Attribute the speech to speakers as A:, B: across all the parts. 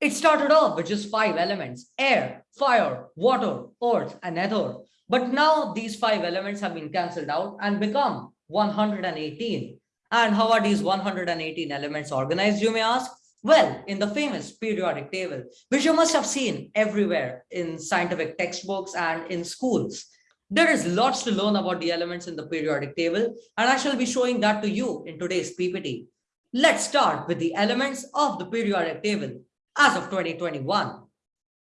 A: It started off with just five elements, air, fire, water, earth, and ether. But now these five elements have been cancelled out and become 118. And how are these 118 elements organized, you may ask? Well, in the famous periodic table, which you must have seen everywhere in scientific textbooks and in schools. There is lots to learn about the elements in the periodic table, and I shall be showing that to you in today's PPT. Let's start with the elements of the periodic table as of 2021.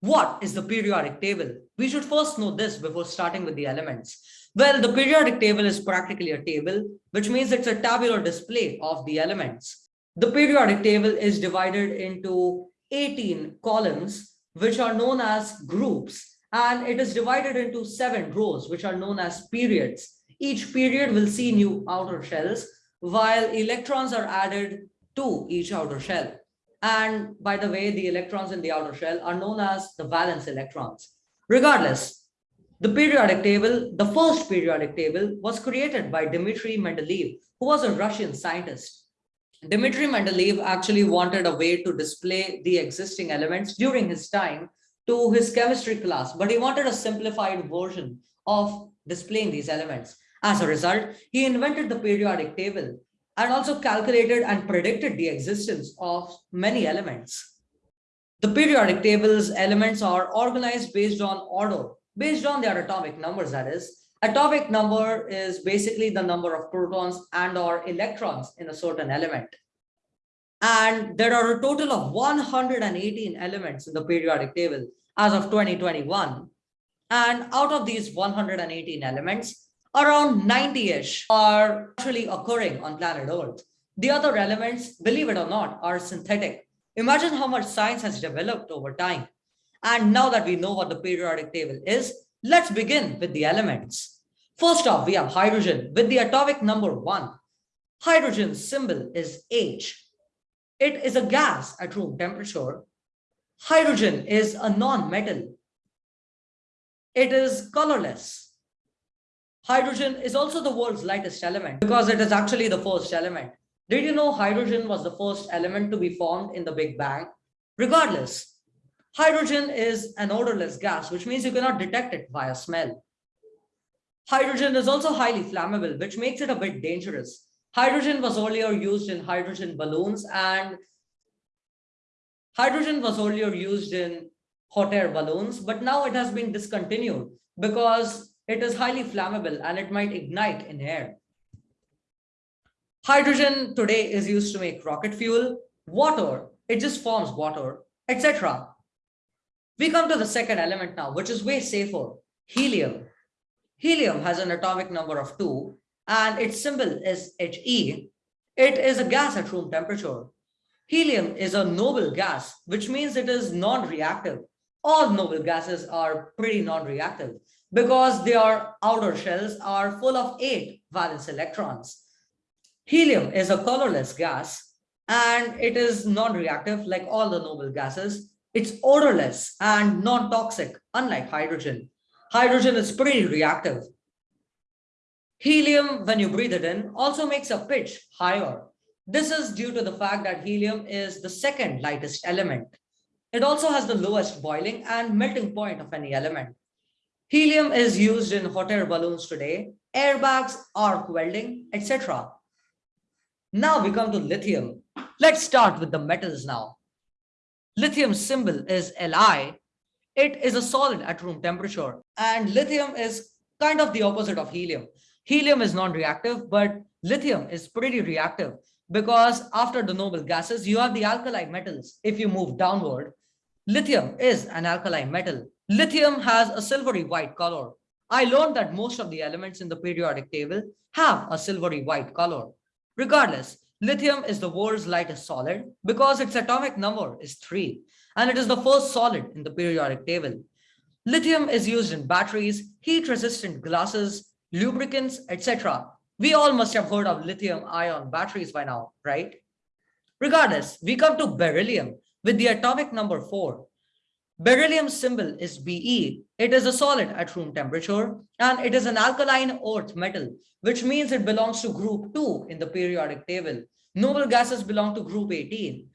A: What is the periodic table? We should first know this before starting with the elements. Well, the periodic table is practically a table, which means it's a tabular display of the elements. The periodic table is divided into 18 columns, which are known as groups, and it is divided into seven rows, which are known as periods. Each period will see new outer shells, while electrons are added to each outer shell. And by the way, the electrons in the outer shell are known as the valence electrons. Regardless, the periodic table, the first periodic table was created by Dmitry Mendeleev, who was a Russian scientist. Dmitry Mendeleev actually wanted a way to display the existing elements during his time to his chemistry class, but he wanted a simplified version of displaying these elements. As a result, he invented the periodic table and also calculated and predicted the existence of many elements. The periodic table's elements are organized based on order, based on their atomic numbers, that is, Atomic number is basically the number of protons and or electrons in a certain element. And there are a total of 118 elements in the periodic table as of 2021. And out of these 118 elements, around 90-ish are actually occurring on planet Earth. The other elements, believe it or not, are synthetic. Imagine how much science has developed over time. And now that we know what the periodic table is, Let's begin with the elements. First off, we have hydrogen with the atomic number one. Hydrogen's symbol is H. It is a gas at room temperature. Hydrogen is a non-metal. It is colorless. Hydrogen is also the world's lightest element because it is actually the first element. Did you know hydrogen was the first element to be formed in the Big Bang? Regardless, Hydrogen is an odorless gas, which means you cannot detect it via smell. Hydrogen is also highly flammable, which makes it a bit dangerous. Hydrogen was earlier used in hydrogen balloons and hydrogen was earlier used in hot air balloons, but now it has been discontinued because it is highly flammable and it might ignite in air. Hydrogen today is used to make rocket fuel, water, it just forms water, etc. We come to the second element now, which is way safer, helium. Helium has an atomic number of two and its symbol is He. It is a gas at room temperature. Helium is a noble gas, which means it is non-reactive. All noble gases are pretty non-reactive because their outer shells are full of eight valence electrons. Helium is a colorless gas and it is non-reactive like all the noble gases it's odorless and non-toxic, unlike hydrogen. Hydrogen is pretty reactive. Helium, when you breathe it in, also makes a pitch higher. This is due to the fact that helium is the second lightest element. It also has the lowest boiling and melting point of any element. Helium is used in hot air balloons today, airbags, arc welding, etc. Now we come to lithium. Let's start with the metals now. Lithium symbol is Li. It is a solid at room temperature and lithium is kind of the opposite of helium. Helium is non-reactive, but lithium is pretty reactive because after the noble gases, you have the alkali metals. If you move downward, lithium is an alkali metal. Lithium has a silvery white color. I learned that most of the elements in the periodic table have a silvery white color. Regardless, Lithium is the world's lightest solid because its atomic number is 3 and it is the first solid in the periodic table. Lithium is used in batteries, heat-resistant glasses, lubricants, etc. We all must have heard of lithium-ion batteries by now, right? Regardless, we come to beryllium with the atomic number 4. Beryllium symbol is Be. It is a solid at room temperature and it is an alkaline earth metal, which means it belongs to group 2 in the periodic table. Noble gases belong to group 18.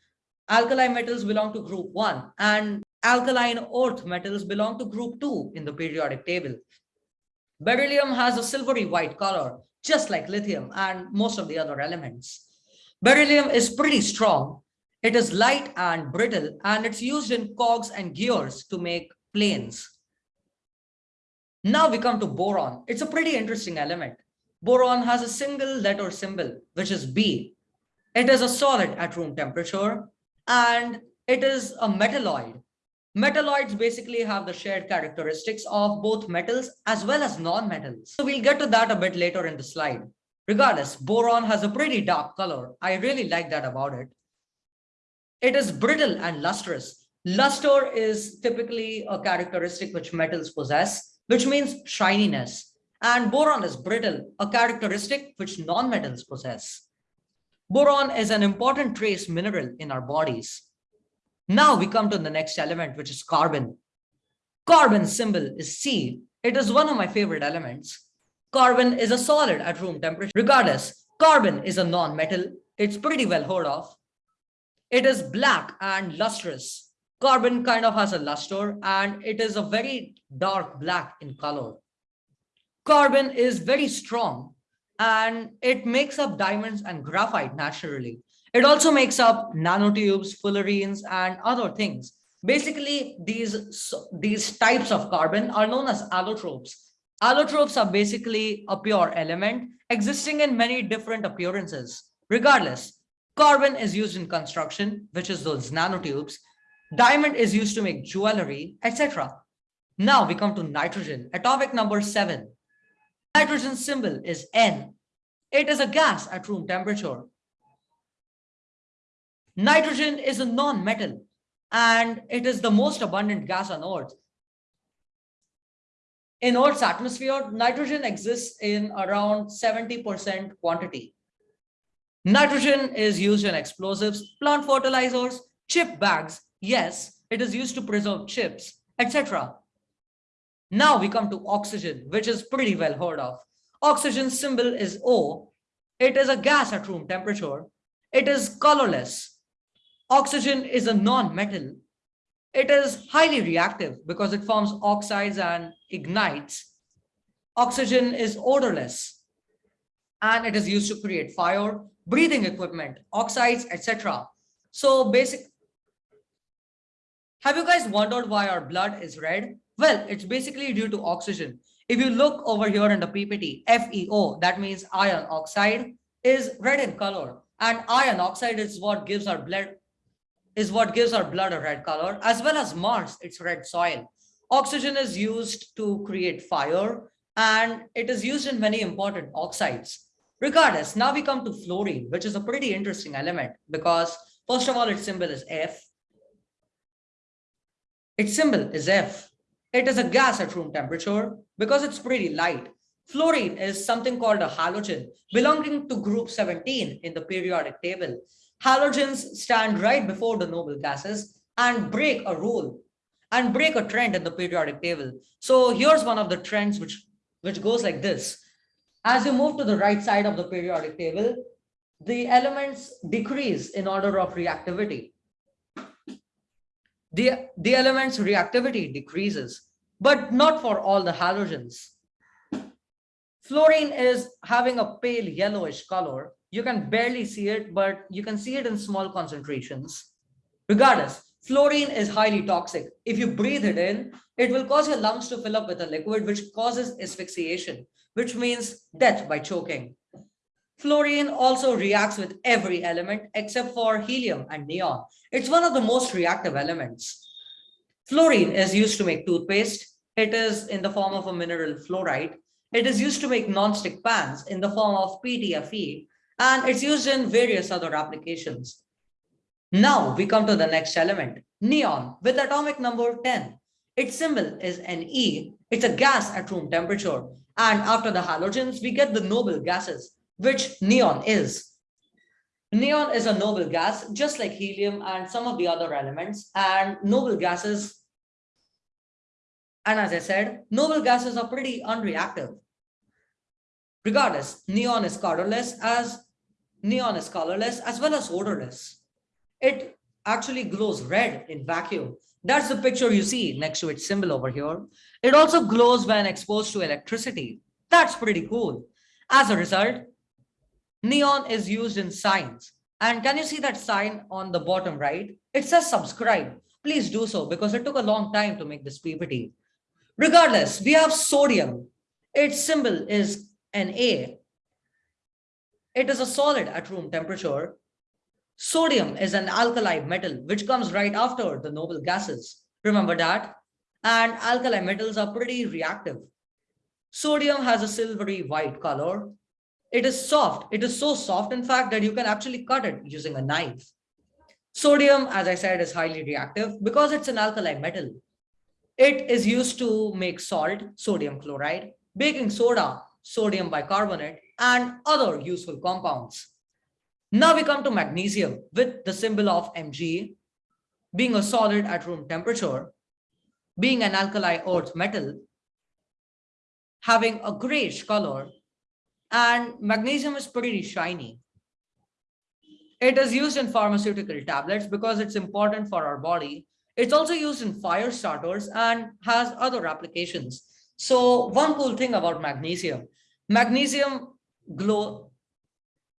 A: alkali metals belong to group 1 and alkaline earth metals belong to group 2 in the periodic table. Beryllium has a silvery white color, just like lithium and most of the other elements. Beryllium is pretty strong. It is light and brittle, and it's used in cogs and gears to make planes. Now we come to boron. It's a pretty interesting element. Boron has a single letter symbol, which is B. It is a solid at room temperature, and it is a metalloid. Metalloids basically have the shared characteristics of both metals as well as non-metals. So we'll get to that a bit later in the slide. Regardless, boron has a pretty dark color. I really like that about it. It is brittle and lustrous. Luster is typically a characteristic which metals possess, which means shininess. And boron is brittle, a characteristic which non-metals possess. Boron is an important trace mineral in our bodies. Now we come to the next element, which is carbon. Carbon symbol is C. It is one of my favorite elements. Carbon is a solid at room temperature. Regardless, carbon is a non-metal. It's pretty well heard of. It is black and lustrous. Carbon kind of has a luster and it is a very dark black in color. Carbon is very strong and it makes up diamonds and graphite naturally. It also makes up nanotubes, fullerenes, and other things. Basically, these, these types of carbon are known as allotropes. Allotropes are basically a pure element existing in many different appearances. Regardless, carbon is used in construction, which is those nanotubes. Diamond is used to make jewelry, etc. Now we come to nitrogen, atomic number seven. Nitrogen symbol is N. It is a gas at room temperature. Nitrogen is a non-metal and it is the most abundant gas on Earth. In Earth's atmosphere, nitrogen exists in around 70% quantity. Hmm? Nitrogen is used in explosives, plant fertilizers, chip bags. Yes, it is used to preserve chips, etc. Now we come to oxygen, which is pretty well heard of. Oxygen symbol is O. It is a gas at room temperature. It is colorless. Oxygen is a non-metal. It is highly reactive because it forms oxides and ignites. Oxygen is odorless and it is used to create fire, breathing equipment, oxides, etc. So basic. Have you guys wondered why our blood is red? Well, it's basically due to oxygen. If you look over here in the PPT, FeO, that means iron oxide, is red in color. And iron oxide is what gives our blood is what gives our blood a red color, as well as Mars, its red soil. Oxygen is used to create fire, and it is used in many important oxides. Regardless, now we come to fluorine, which is a pretty interesting element because first of all, its symbol is F. Its symbol is F. It is a gas at room temperature because it's pretty light. Fluorine is something called a halogen belonging to group 17 in the periodic table halogens stand right before the noble gases and break a rule and break a trend in the periodic table. So here's one of the trends which, which goes like this. As you move to the right side of the periodic table, the elements decrease in order of reactivity. The, the element's reactivity decreases, but not for all the halogens. Fluorine is having a pale yellowish color you can barely see it, but you can see it in small concentrations. Regardless, fluorine is highly toxic. If you breathe it in, it will cause your lungs to fill up with a liquid which causes asphyxiation, which means death by choking. Fluorine also reacts with every element except for helium and neon. It's one of the most reactive elements. Fluorine is used to make toothpaste. It is in the form of a mineral fluoride. It is used to make non-stick pans in the form of PTFE and it's used in various other applications. Now we come to the next element, neon with atomic number 10. Its symbol is Ne. It's a gas at room temperature. And after the halogens, we get the noble gases, which neon is. Neon is a noble gas, just like helium and some of the other elements. And noble gases, and as I said, noble gases are pretty unreactive. Regardless, neon is colorless as neon is colorless as well as odorless. It actually glows red in vacuum. That's the picture you see next to its symbol over here. It also glows when exposed to electricity. That's pretty cool. As a result, neon is used in signs. And can you see that sign on the bottom right? It says subscribe. Please do so because it took a long time to make this PPT. Regardless, we have sodium. Its symbol is Na. It is a solid at room temperature. Sodium is an alkali metal, which comes right after the noble gases. Remember that? And alkali metals are pretty reactive. Sodium has a silvery white color. It is soft. It is so soft, in fact, that you can actually cut it using a knife. Sodium, as I said, is highly reactive because it's an alkali metal. It is used to make salt, sodium chloride, baking soda, sodium bicarbonate, and other useful compounds. Now we come to magnesium with the symbol of Mg, being a solid at room temperature, being an alkali earth metal, having a grayish color, and magnesium is pretty shiny. It is used in pharmaceutical tablets because it's important for our body. It's also used in fire starters and has other applications. So one cool thing about magnesium, magnesium glow,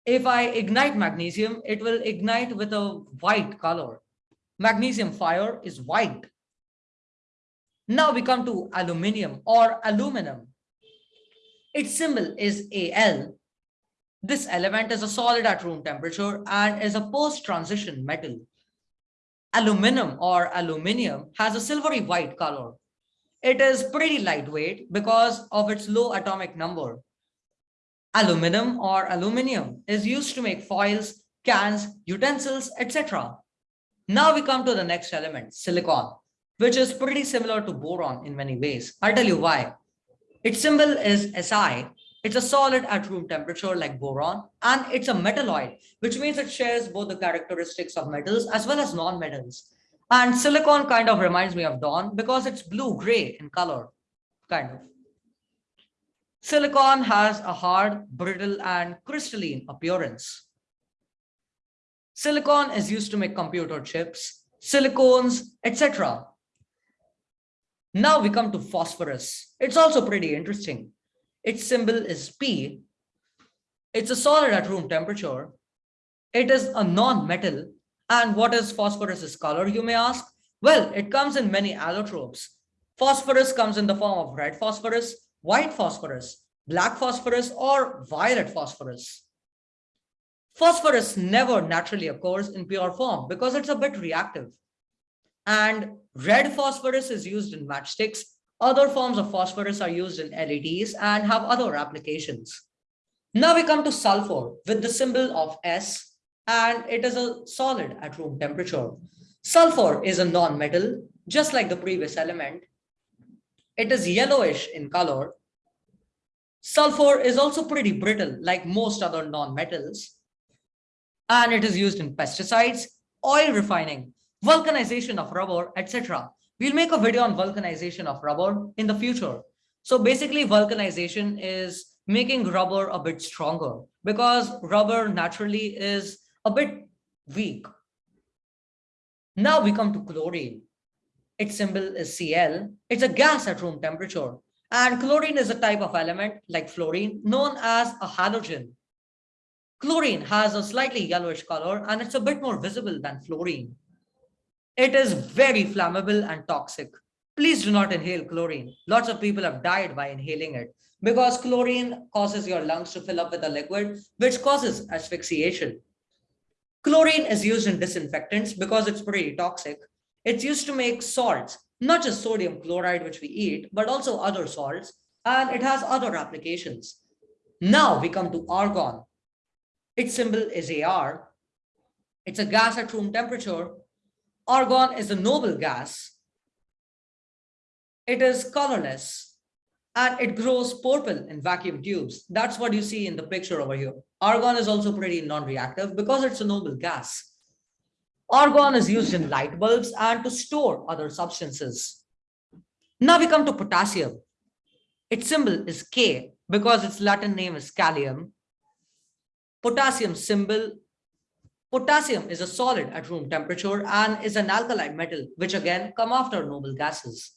A: if I ignite magnesium, it will ignite with a white color. Magnesium fire is white. Now we come to aluminium or aluminum. Its symbol is Al. This element is a solid at room temperature and is a post-transition metal. Aluminum or aluminium has a silvery white color. It is pretty lightweight because of its low atomic number. Aluminum or aluminium is used to make foils, cans, utensils, etc. Now we come to the next element, silicon, which is pretty similar to boron in many ways. I'll tell you why. Its symbol is Si. It's a solid at room temperature like boron, and it's a metalloid, which means it shares both the characteristics of metals as well as non-metals. And silicon kind of reminds me of dawn because it's blue-gray in color, kind of. Silicon has a hard, brittle, and crystalline appearance. Silicon is used to make computer chips, silicones, etc. Now we come to phosphorus. It's also pretty interesting. Its symbol is P. It's a solid at room temperature. It is a non-metal. And what is phosphorus's color, you may ask? Well, it comes in many allotropes. Phosphorus comes in the form of red phosphorus, white phosphorus, black phosphorus, or violet phosphorus. Phosphorus never naturally occurs in pure form because it's a bit reactive. And red phosphorus is used in matchsticks. Other forms of phosphorus are used in LEDs and have other applications. Now we come to sulfur with the symbol of S and it is a solid at room temperature. Sulfur is a non-metal, just like the previous element. It is yellowish in color. Sulfur is also pretty brittle, like most other non-metals. And it is used in pesticides, oil refining, vulcanization of rubber, etc. We'll make a video on vulcanization of rubber in the future. So basically vulcanization is making rubber a bit stronger because rubber naturally is a bit weak. Now we come to chlorine. Its symbol is Cl. It's a gas at room temperature. And chlorine is a type of element like fluorine known as a halogen. Chlorine has a slightly yellowish color and it's a bit more visible than fluorine. It is very flammable and toxic. Please do not inhale chlorine. Lots of people have died by inhaling it because chlorine causes your lungs to fill up with a liquid, which causes asphyxiation. Chlorine is used in disinfectants because it's pretty toxic. It's used to make salts, not just sodium chloride, which we eat, but also other salts, and it has other applications. Now we come to argon. Its symbol is Ar. It's a gas at room temperature Argon is a noble gas. It is colorless and it grows purple in vacuum tubes. That's what you see in the picture over here. Argon is also pretty non-reactive because it's a noble gas. Argon is used in light bulbs and to store other substances. Now we come to potassium. Its symbol is K because its Latin name is kalium. Potassium symbol Potassium is a solid at room temperature and is an alkaline metal, which again come after noble gases.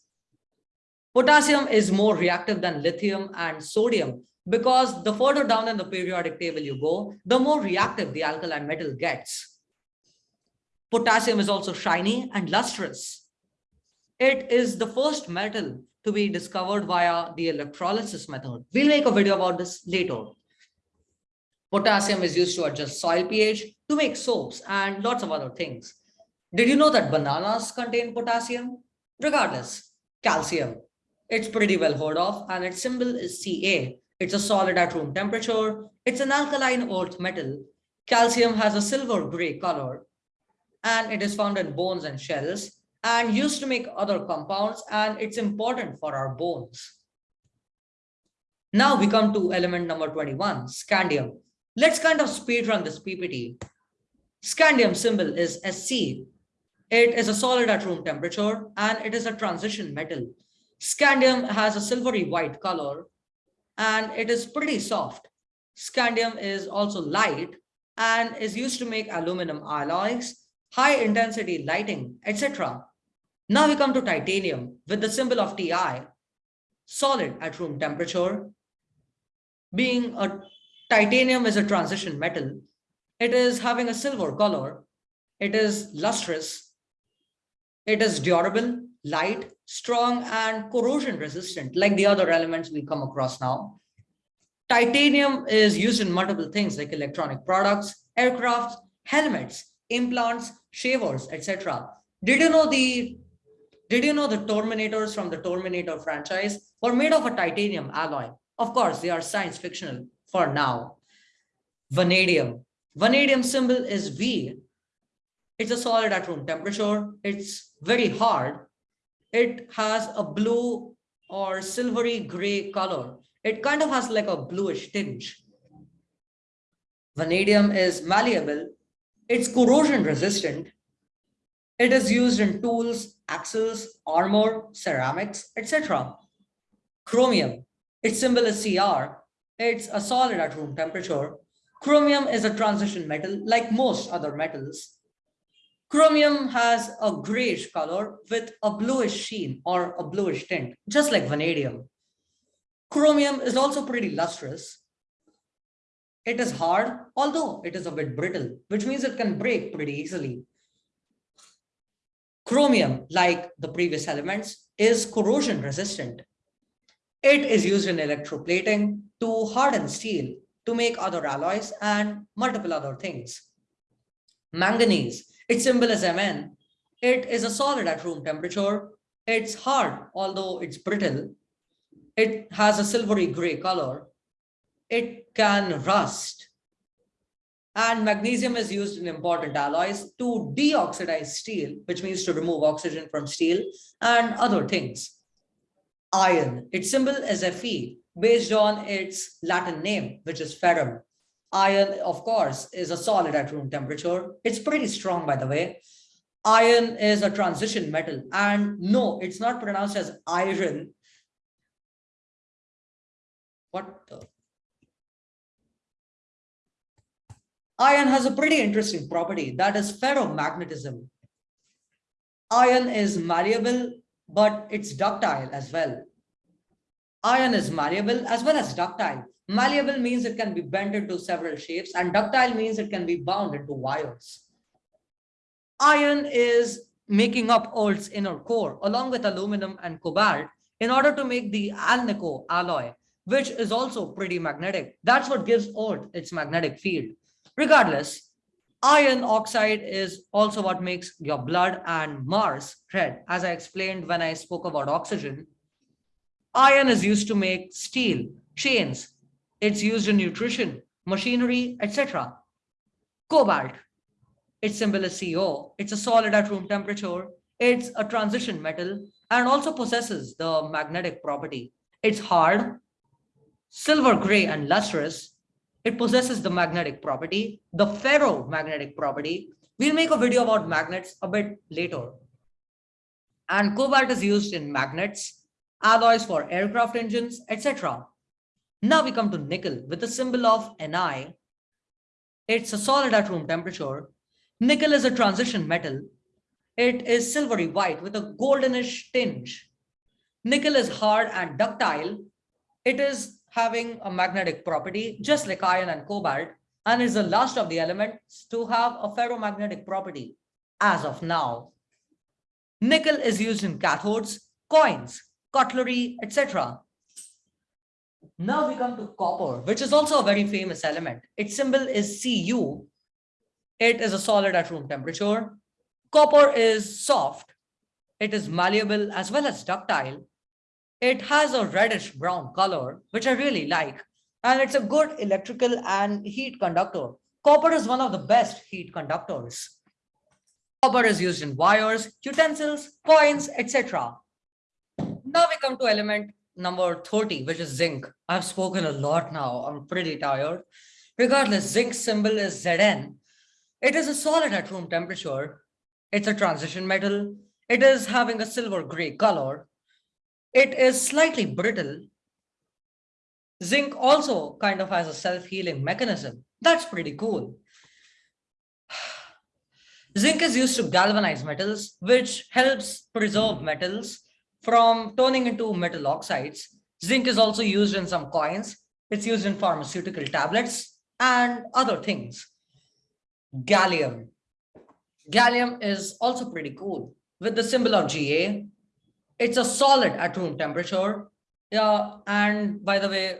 A: Potassium is more reactive than lithium and sodium because the further down in the periodic table you go, the more reactive the alkaline metal gets. Potassium is also shiny and lustrous. It is the first metal to be discovered via the electrolysis method. We'll make a video about this later. Potassium is used to adjust soil pH, to make soaps and lots of other things. Did you know that bananas contain potassium? Regardless, calcium. It's pretty well heard of and its symbol is Ca. It's a solid at room temperature. It's an alkaline earth metal. Calcium has a silver gray color and it is found in bones and shells and used to make other compounds and it's important for our bones. Now we come to element number 21, scandium. Let's kind of speed run this PPT. Scandium symbol is Sc. It is a solid at room temperature and it is a transition metal. Scandium has a silvery white color and it is pretty soft. Scandium is also light and is used to make aluminum alloys, high intensity lighting, etc. Now we come to titanium with the symbol of Ti, solid at room temperature. Being a titanium is a transition metal it is having a silver color. It is lustrous. It is durable, light, strong, and corrosion resistant, like the other elements we come across now. Titanium is used in multiple things like electronic products, aircrafts, helmets, implants, shavers, etc. Did you know the did you know the Terminators from the Terminator franchise were made of a titanium alloy? Of course, they are science fictional for now. Vanadium. Vanadium symbol is V. It's a solid at room temperature. It's very hard. It has a blue or silvery gray color. It kind of has like a bluish tinge. Vanadium is malleable. It's corrosion resistant. It is used in tools, axles, armor, ceramics, etc. Chromium, its symbol is Cr. It's a solid at room temperature. Chromium is a transition metal like most other metals. Chromium has a grayish color with a bluish sheen or a bluish tint, just like vanadium. Chromium is also pretty lustrous. It is hard, although it is a bit brittle, which means it can break pretty easily. Chromium, like the previous elements, is corrosion resistant. It is used in electroplating to harden steel to make other alloys and multiple other things. Manganese, its symbol is Mn. It is a solid at room temperature. It's hard, although it's brittle. It has a silvery gray color. It can rust. And magnesium is used in important alloys to deoxidize steel, which means to remove oxygen from steel and other things. Iron, its symbol is Fe based on its Latin name, which is ferrum. Iron, of course, is a solid at room temperature. It's pretty strong, by the way. Iron is a transition metal. And no, it's not pronounced as iron. What the? Iron has a pretty interesting property that is ferromagnetism. Iron is malleable, but it's ductile as well. Iron is malleable as well as ductile. Malleable means it can be bent into several shapes and ductile means it can be bound into wires. Iron is making up Earth's inner core along with aluminum and cobalt in order to make the alnico alloy, which is also pretty magnetic. That's what gives Earth its magnetic field. Regardless, iron oxide is also what makes your blood and Mars red, as I explained when I spoke about oxygen. Iron is used to make steel, chains. It's used in nutrition, machinery, etc. Cobalt, its symbol is CO. It's a solid at room temperature. It's a transition metal and also possesses the magnetic property. It's hard, silver gray and lustrous. It possesses the magnetic property, the ferromagnetic property. We'll make a video about magnets a bit later. And cobalt is used in magnets, alloys for aircraft engines, etc. Now we come to nickel with the symbol of Ni. It's a solid at room temperature. Nickel is a transition metal. It is silvery white with a goldenish tinge. Nickel is hard and ductile. It is having a magnetic property, just like iron and cobalt, and is the last of the elements to have a ferromagnetic property as of now. Nickel is used in cathodes, coins, cutlery, etc. Now we come to copper, which is also a very famous element. Its symbol is Cu. It is a solid at room temperature. Copper is soft. It is malleable as well as ductile. It has a reddish brown color, which I really like. And it's a good electrical and heat conductor. Copper is one of the best heat conductors. Copper is used in wires, utensils, coins, etc. Now we come to element number 30, which is zinc. I've spoken a lot now. I'm pretty tired. Regardless, zinc symbol is Zn. It is a solid at room temperature. It's a transition metal. It is having a silver gray color. It is slightly brittle. Zinc also kind of has a self-healing mechanism. That's pretty cool. Zinc is used to galvanize metals, which helps preserve metals from turning into metal oxides. Zinc is also used in some coins. It's used in pharmaceutical tablets and other things. Gallium. Gallium is also pretty cool with the symbol of Ga. It's a solid at room temperature. Yeah, and by the way,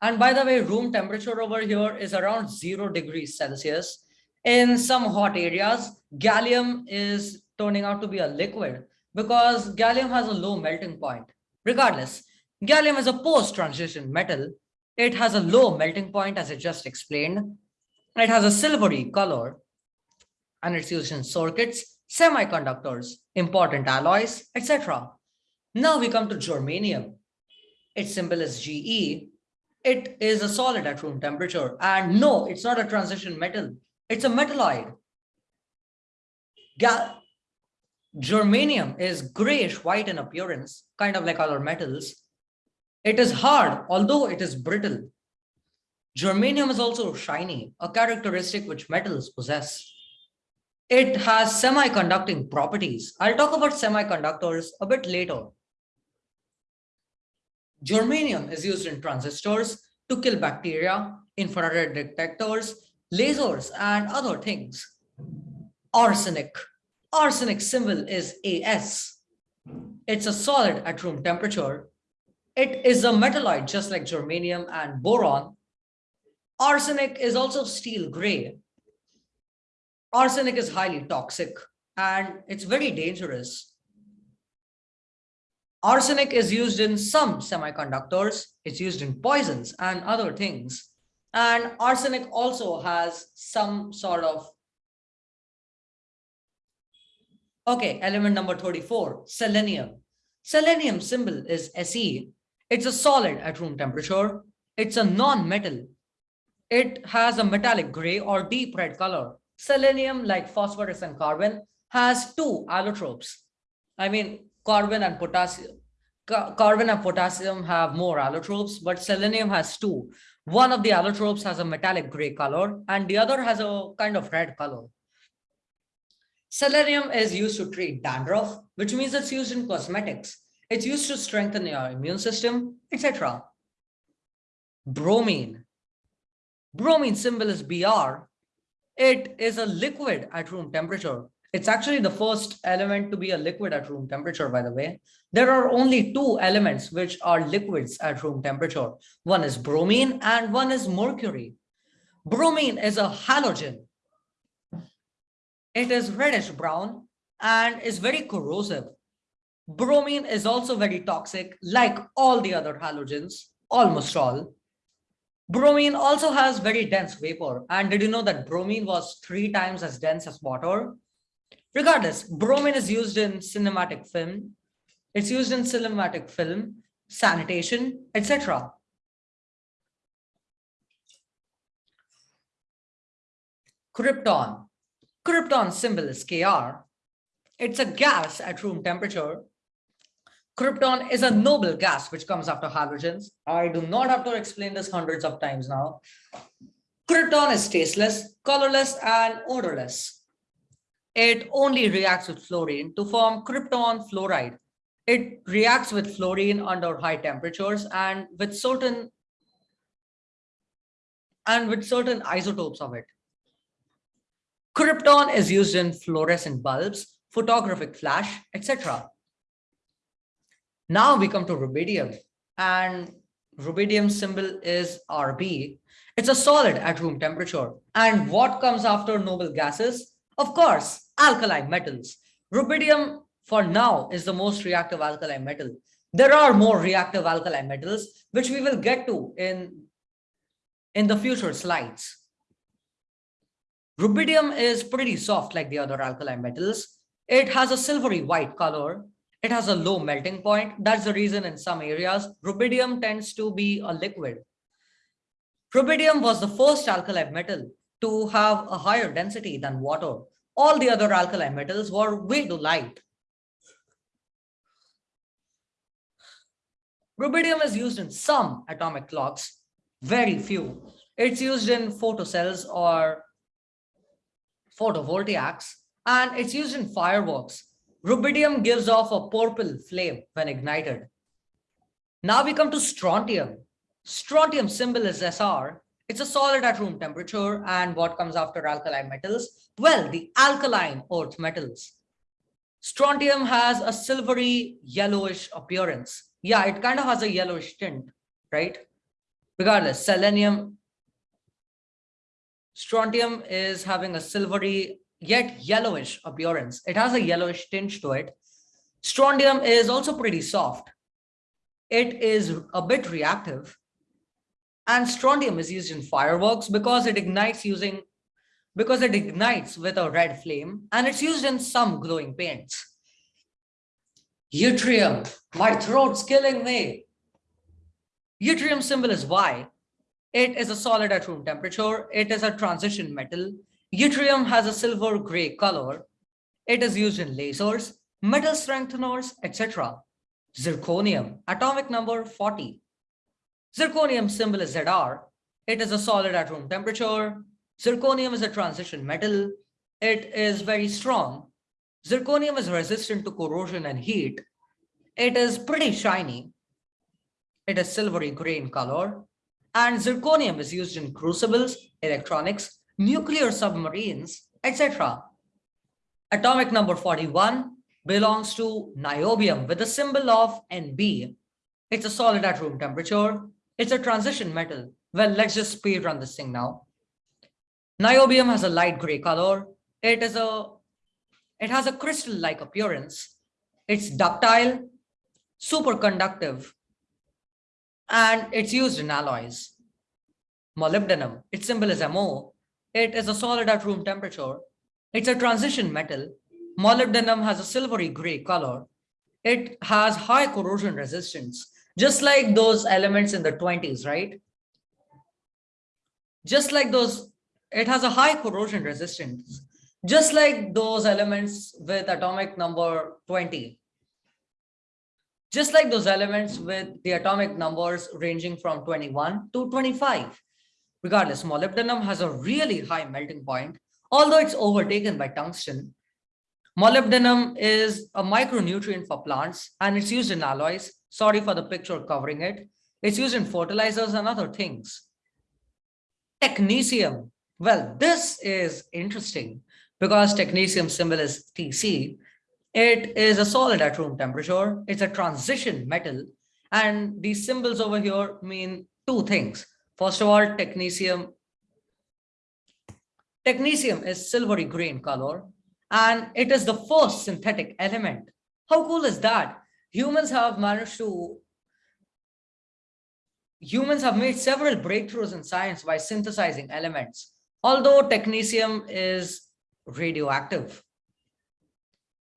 A: and by the way, room temperature over here is around zero degrees Celsius. In some hot areas, gallium is turning out to be a liquid because gallium has a low melting point. Regardless, gallium is a post-transition metal. It has a low melting point as I just explained. It has a silvery color and it's used in circuits, semiconductors, important alloys, etc. Now we come to germanium. Its symbol is GE. It is a solid at room temperature. And no, it's not a transition metal. It's a metalloid. Gal Germanium is grayish white in appearance, kind of like other metals. It is hard, although it is brittle. Germanium is also shiny, a characteristic which metals possess. It has semiconducting properties. I'll talk about semiconductors a bit later. Germanium is used in transistors to kill bacteria, infrared detectors, lasers, and other things. Arsenic Arsenic symbol is As. It's a solid at room temperature. It is a metalloid just like germanium and boron. Arsenic is also steel gray. Arsenic is highly toxic and it's very dangerous. Arsenic is used in some semiconductors. It's used in poisons and other things. And arsenic also has some sort of Okay, element number 34, selenium. Selenium symbol is Se. It's a solid at room temperature. It's a non-metal. It has a metallic gray or deep red color. Selenium, like phosphorus and carbon, has two allotropes. I mean, carbon and potassium. Carbon and potassium have more allotropes, but selenium has two. One of the allotropes has a metallic gray color and the other has a kind of red color. Selenium is used to treat dandruff, which means it's used in cosmetics. It's used to strengthen your immune system, etc. Bromine. Bromine symbol is Br. It is a liquid at room temperature. It's actually the first element to be a liquid at room temperature, by the way. There are only two elements which are liquids at room temperature. One is bromine and one is mercury. Bromine is a halogen it is reddish brown and is very corrosive. Bromine is also very toxic, like all the other halogens, almost all. Bromine also has very dense vapor. And did you know that bromine was three times as dense as water? Regardless, bromine is used in cinematic film. It's used in cinematic film, sanitation, etc. Krypton. Krypton symbol is Kr. It's a gas at room temperature. Krypton is a noble gas which comes after halogens. I do not have to explain this hundreds of times now. Krypton is tasteless, colorless, and odorless. It only reacts with fluorine to form krypton fluoride. It reacts with fluorine under high temperatures and with certain and with certain isotopes of it. Krypton is used in fluorescent bulbs, photographic flash, etc. Now we come to rubidium and rubidium symbol is Rb. It's a solid at room temperature. And what comes after noble gases? Of course, alkali metals. Rubidium for now is the most reactive alkali metal. There are more reactive alkali metals, which we will get to in, in the future slides. Rubidium is pretty soft like the other alkali metals. It has a silvery white color. It has a low melting point. That's the reason in some areas, rubidium tends to be a liquid. Rubidium was the first alkali metal to have a higher density than water. All the other alkali metals were way too light. Rubidium is used in some atomic clocks, very few. It's used in photocells or photovoltaics, and it's used in fireworks. Rubidium gives off a purple flame when ignited. Now we come to strontium. Strontium symbol is SR. It's a solid at room temperature. And what comes after alkali metals? Well, the alkaline earth metals. Strontium has a silvery yellowish appearance. Yeah, it kind of has a yellowish tint, right? Regardless, selenium, strontium is having a silvery yet yellowish appearance. It has a yellowish tinge to it. Strontium is also pretty soft. It is a bit reactive. And strontium is used in fireworks because it ignites using because it ignites with a red flame and it's used in some glowing paints. Yttrium, my throat's killing me. Yttrium symbol is Y. It is a solid at room temperature. It is a transition metal. Yttrium has a silver gray color. It is used in lasers, metal strengtheners, etc. Zirconium, atomic number 40. Zirconium symbol is ZR. It is a solid at room temperature. Zirconium is a transition metal. It is very strong. Zirconium is resistant to corrosion and heat. It is pretty shiny. It is silvery gray in color. And zirconium is used in crucibles, electronics, nuclear submarines, etc. Atomic number 41 belongs to niobium with the symbol of NB. It's a solid at room temperature. It's a transition metal. Well, let's just speed run this thing now. Niobium has a light gray color. It is a it has a crystal-like appearance. It's ductile, superconductive, and it's used in alloys. Molybdenum, its symbol is Mo. It is a solid at room temperature. It's a transition metal. Molybdenum has a silvery gray color. It has high corrosion resistance, just like those elements in the 20s, right? Just like those, it has a high corrosion resistance just like those elements with atomic number 20. Just like those elements with the atomic numbers ranging from 21 to 25. Regardless, molybdenum has a really high melting point, although it's overtaken by tungsten. Molybdenum is a micronutrient for plants and it's used in alloys. Sorry for the picture covering it. It's used in fertilizers and other things. Technetium. Well, this is interesting because technetium symbol is Tc, it is a solid at room temperature. It's a transition metal. And these symbols over here mean two things. First of all, technetium. Technetium is silvery green color, and it is the first synthetic element. How cool is that? Humans have managed to humans have made several breakthroughs in science by synthesizing elements. Although technetium is radioactive.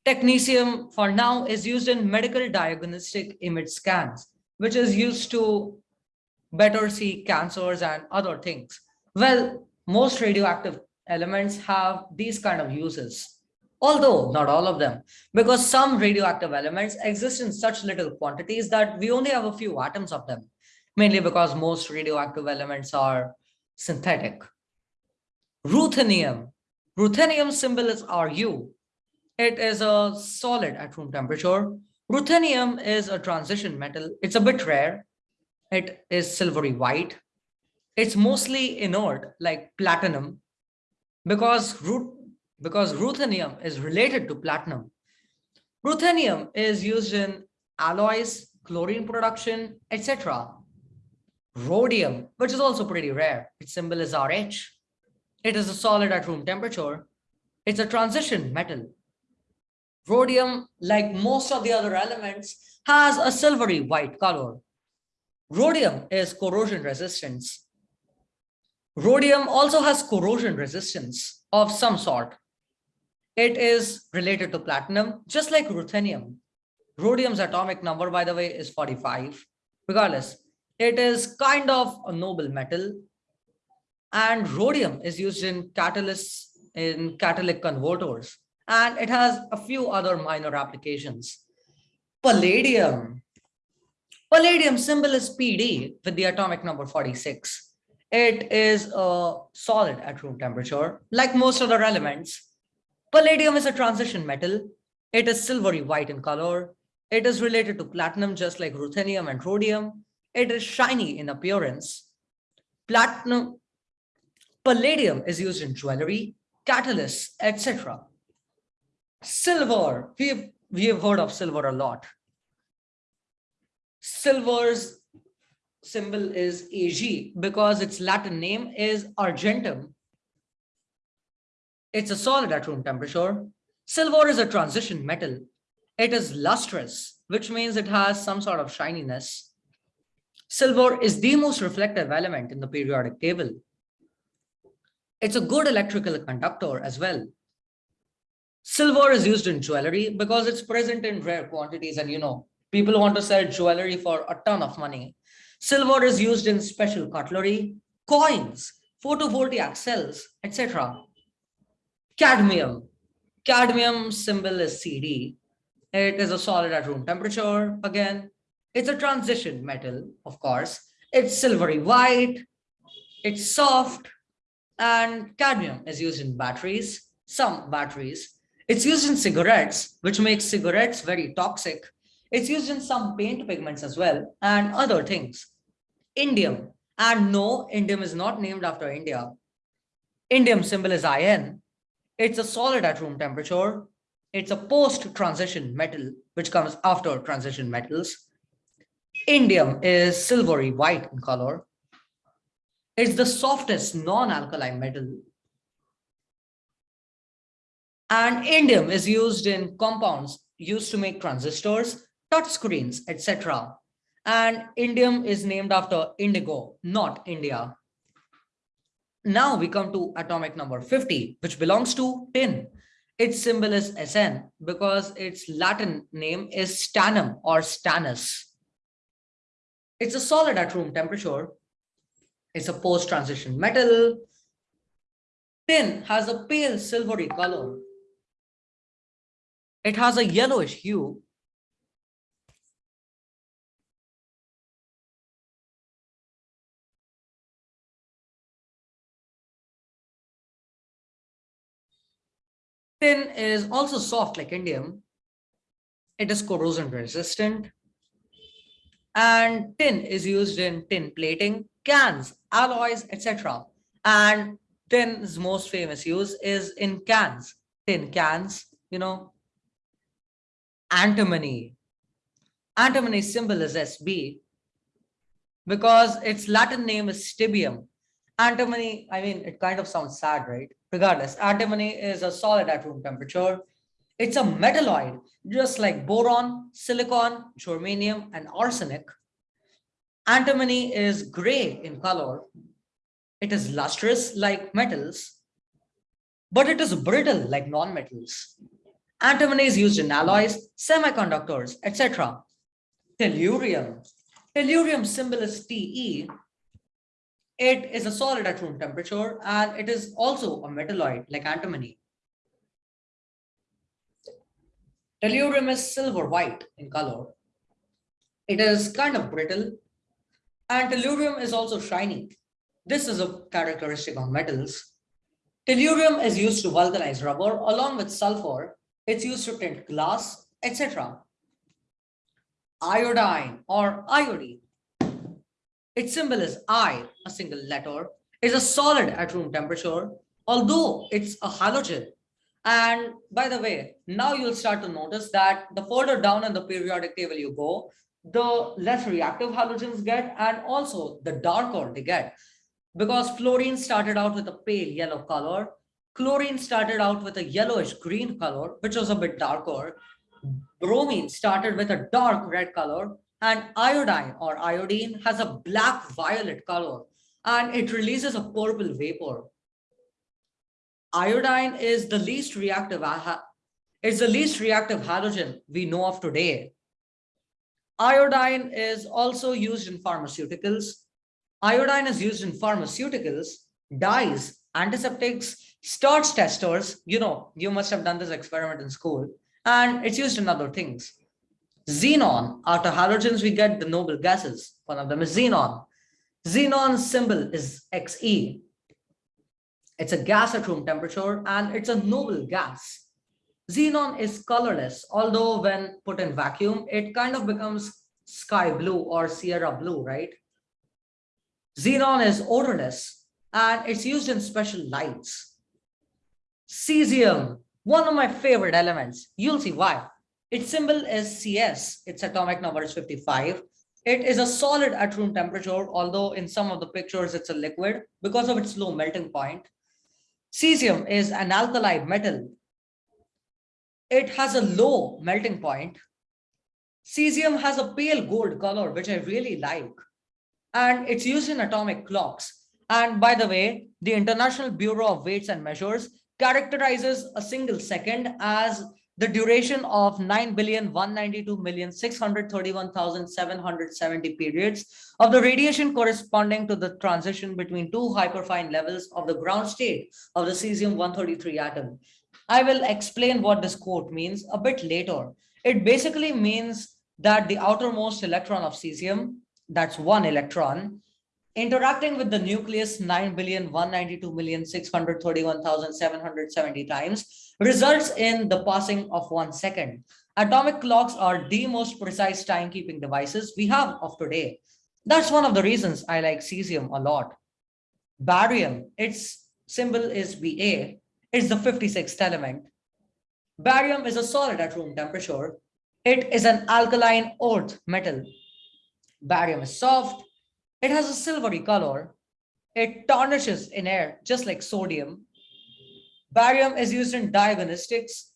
A: Technetium for now is used in medical diagnostic image scans, which is used to better see cancers and other things. Well, most radioactive elements have these kind of uses, although not all of them, because some radioactive elements exist in such little quantities that we only have a few atoms of them, mainly because most radioactive elements are synthetic. Ruthenium. Ruthenium symbol is Ru. It is a solid at room temperature. Ruthenium is a transition metal. It's a bit rare. It is silvery white. It's mostly inert like platinum because, because ruthenium is related to platinum. Ruthenium is used in alloys, chlorine production, etc. Rhodium, which is also pretty rare. Its symbol is RH. It is a solid at room temperature. It's a transition metal. Rhodium, like most of the other elements, has a silvery white color. Rhodium is corrosion resistance. Rhodium also has corrosion resistance of some sort. It is related to platinum, just like ruthenium. Rhodium's atomic number, by the way, is 45. Regardless, it is kind of a noble metal. And rhodium is used in catalysts, in catalytic converters. And it has a few other minor applications. Palladium. Palladium symbol is PD with the atomic number 46. It is a solid at room temperature, like most other elements. Palladium is a transition metal. It is silvery white in color. It is related to platinum, just like ruthenium and rhodium. It is shiny in appearance. Platinum, palladium is used in jewelry, catalysts, etc. Silver, we've, we have heard of silver a lot. Silver's symbol is Ag because its Latin name is argentum. It's a solid at room temperature. Silver is a transition metal. It is lustrous, which means it has some sort of shininess. Silver is the most reflective element in the periodic table. It's a good electrical conductor as well. Silver is used in jewelry because it's present in rare quantities and you know, people want to sell jewelry for a ton of money. Silver is used in special cutlery, coins, photovoltaic cells, etc. Cadmium. Cadmium symbol is CD. It is a solid at room temperature. Again, it's a transition metal, of course. It's silvery white, it's soft, and cadmium is used in batteries, some batteries. It's used in cigarettes, which makes cigarettes very toxic it's used in some paint pigments as well and other things. Indium. And no, indium is not named after India. Indium symbol is IN. It's a solid at room temperature. It's a post-transition metal, which comes after transition metals. Indium is silvery white in color. It's the softest non-alkaline metal. And indium is used in compounds used to make transistors touch screens, etc. And indium is named after indigo, not India. Now we come to atomic number 50, which belongs to tin. Its symbol is Sn because its Latin name is stannum or stannus. It's a solid at room temperature. It's a post-transition metal. Tin has a pale silvery color. It has a yellowish hue Tin is also soft like indium. It is corrosion resistant. And tin is used in tin plating, cans, alloys, etc. And tin's most famous use is in cans, tin cans, you know. Antimony. Antimony symbol is SB because its Latin name is stibium. Antimony, I mean, it kind of sounds sad, right? Regardless, antimony is a solid at room temperature. It's a metalloid, just like boron, silicon, germanium, and arsenic. Antimony is gray in color. It is lustrous like metals, but it is brittle like non-metals. Antimony is used in alloys, semiconductors, etc. Tellurium. Tellurium symbol is Te it is a solid at room temperature and it is also a metalloid like antimony. Tellurium is silver white in color. It is kind of brittle and tellurium is also shiny. This is a characteristic of metals. Tellurium is used to vulcanize rubber along with sulfur. It's used to tint glass, etc. Iodine or iodine. Its symbol is I, a single letter, is a solid at room temperature, although it's a halogen. And by the way, now you'll start to notice that the further down in the periodic table you go, the less reactive halogens get and also the darker they get. Because fluorine started out with a pale yellow color. Chlorine started out with a yellowish green color which was a bit darker. Bromine started with a dark red color and iodine or iodine has a black violet color and it releases a purple vapor iodine is the least reactive it's the least reactive halogen we know of today Iodine is also used in pharmaceuticals. Iodine is used in pharmaceuticals, dyes, antiseptics, starch testers. You know, you must have done this experiment in school. And it's used in other things. Xenon, after halogens, we get the noble gases. One of them is xenon. Xenon's symbol is Xe. It's a gas at room temperature and it's a noble gas. Xenon is colorless, although when put in vacuum, it kind of becomes sky blue or Sierra blue, right? Xenon is odorless and it's used in special lights. Cesium, one of my favorite elements. You'll see why. Its symbol is CS. Its atomic number is 55. It is a solid at room temperature, although in some of the pictures it's a liquid because of its low melting point. Cesium is an alkali metal it has a low melting point. Cesium has a pale gold color, which I really like. And it's used in atomic clocks. And by the way, the International Bureau of Weights and Measures characterizes a single second as the duration of 9,192,631,770 periods of the radiation corresponding to the transition between two hyperfine levels of the ground state of the cesium-133 atom. I will explain what this quote means a bit later. It basically means that the outermost electron of cesium, that's one electron, interacting with the nucleus 9,192,631,770 times results in the passing of one second. Atomic clocks are the most precise timekeeping devices we have of today. That's one of the reasons I like cesium a lot. Barium, its symbol is Ba, is the 56th element. Barium is a solid at room temperature. It is an alkaline earth metal. Barium is soft. It has a silvery color. It tarnishes in air, just like sodium. Barium is used in diagnostics,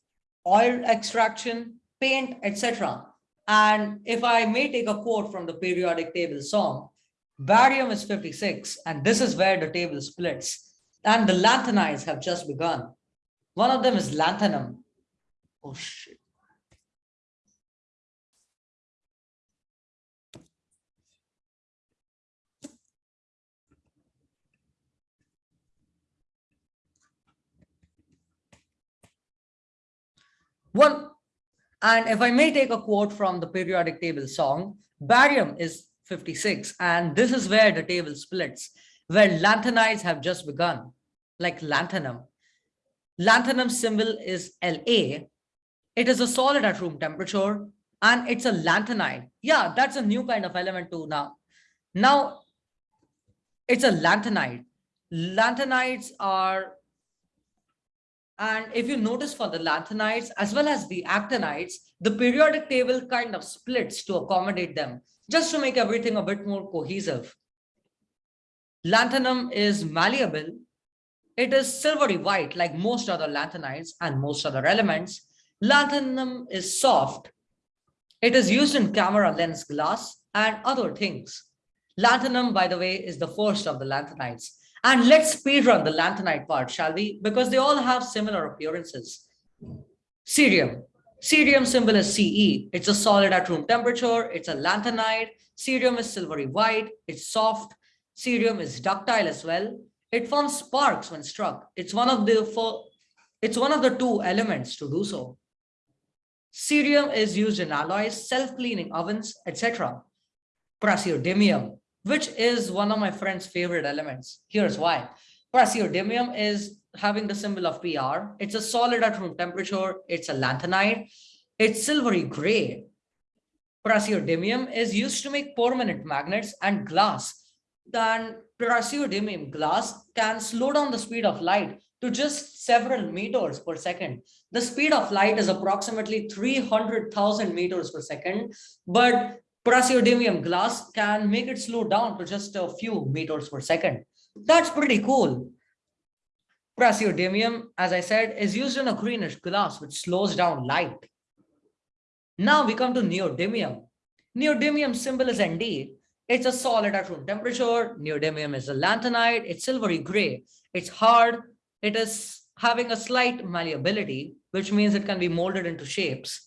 A: oil extraction, paint, etc. And if I may take a quote from the periodic table song, barium is 56, and this is where the table splits and the lanthanides have just begun. One of them is lanthanum. Oh shit. One, and if I may take a quote from the periodic table song, barium is 56, and this is where the table splits, where lanthanides have just begun like lanthanum. Lanthanum symbol is La. It is a solid at room temperature and it's a lanthanide. Yeah, that's a new kind of element too now. Now, it's a lanthanide. Lanthanides are, and if you notice for the lanthanides as well as the actinides, the periodic table kind of splits to accommodate them, just to make everything a bit more cohesive. Lanthanum is malleable it is silvery white like most other lanthanides and most other elements. Lanthanum is soft. It is used in camera lens glass and other things. Lanthanum, by the way, is the first of the lanthanides. And let's speedrun the lanthanide part, shall we? Because they all have similar appearances. Cerium. Cerium symbol is Ce. It's a solid at room temperature. It's a lanthanide. Cerium is silvery white. It's soft. Cerium is ductile as well. It forms sparks when struck. It's one of the four, it's one of the two elements to do so. Cerium is used in alloys, self-cleaning ovens, etc. Praseodymium, which is one of my friend's favorite elements. Here's why. Praseodymium is having the symbol of PR. It's a solid at room temperature. It's a lanthanide. It's silvery gray. Praseodymium is used to make permanent magnets and glass. Then praseodymium glass can slow down the speed of light to just several meters per second. The speed of light is approximately 300,000 meters per second, but praseodymium glass can make it slow down to just a few meters per second. That's pretty cool. Praseodymium, as I said, is used in a greenish glass which slows down light. Now we come to neodymium. Neodymium symbol is Nd. It's a solid at room temperature. Neodymium is a lanthanide. It's silvery gray. It's hard. It is having a slight malleability, which means it can be molded into shapes.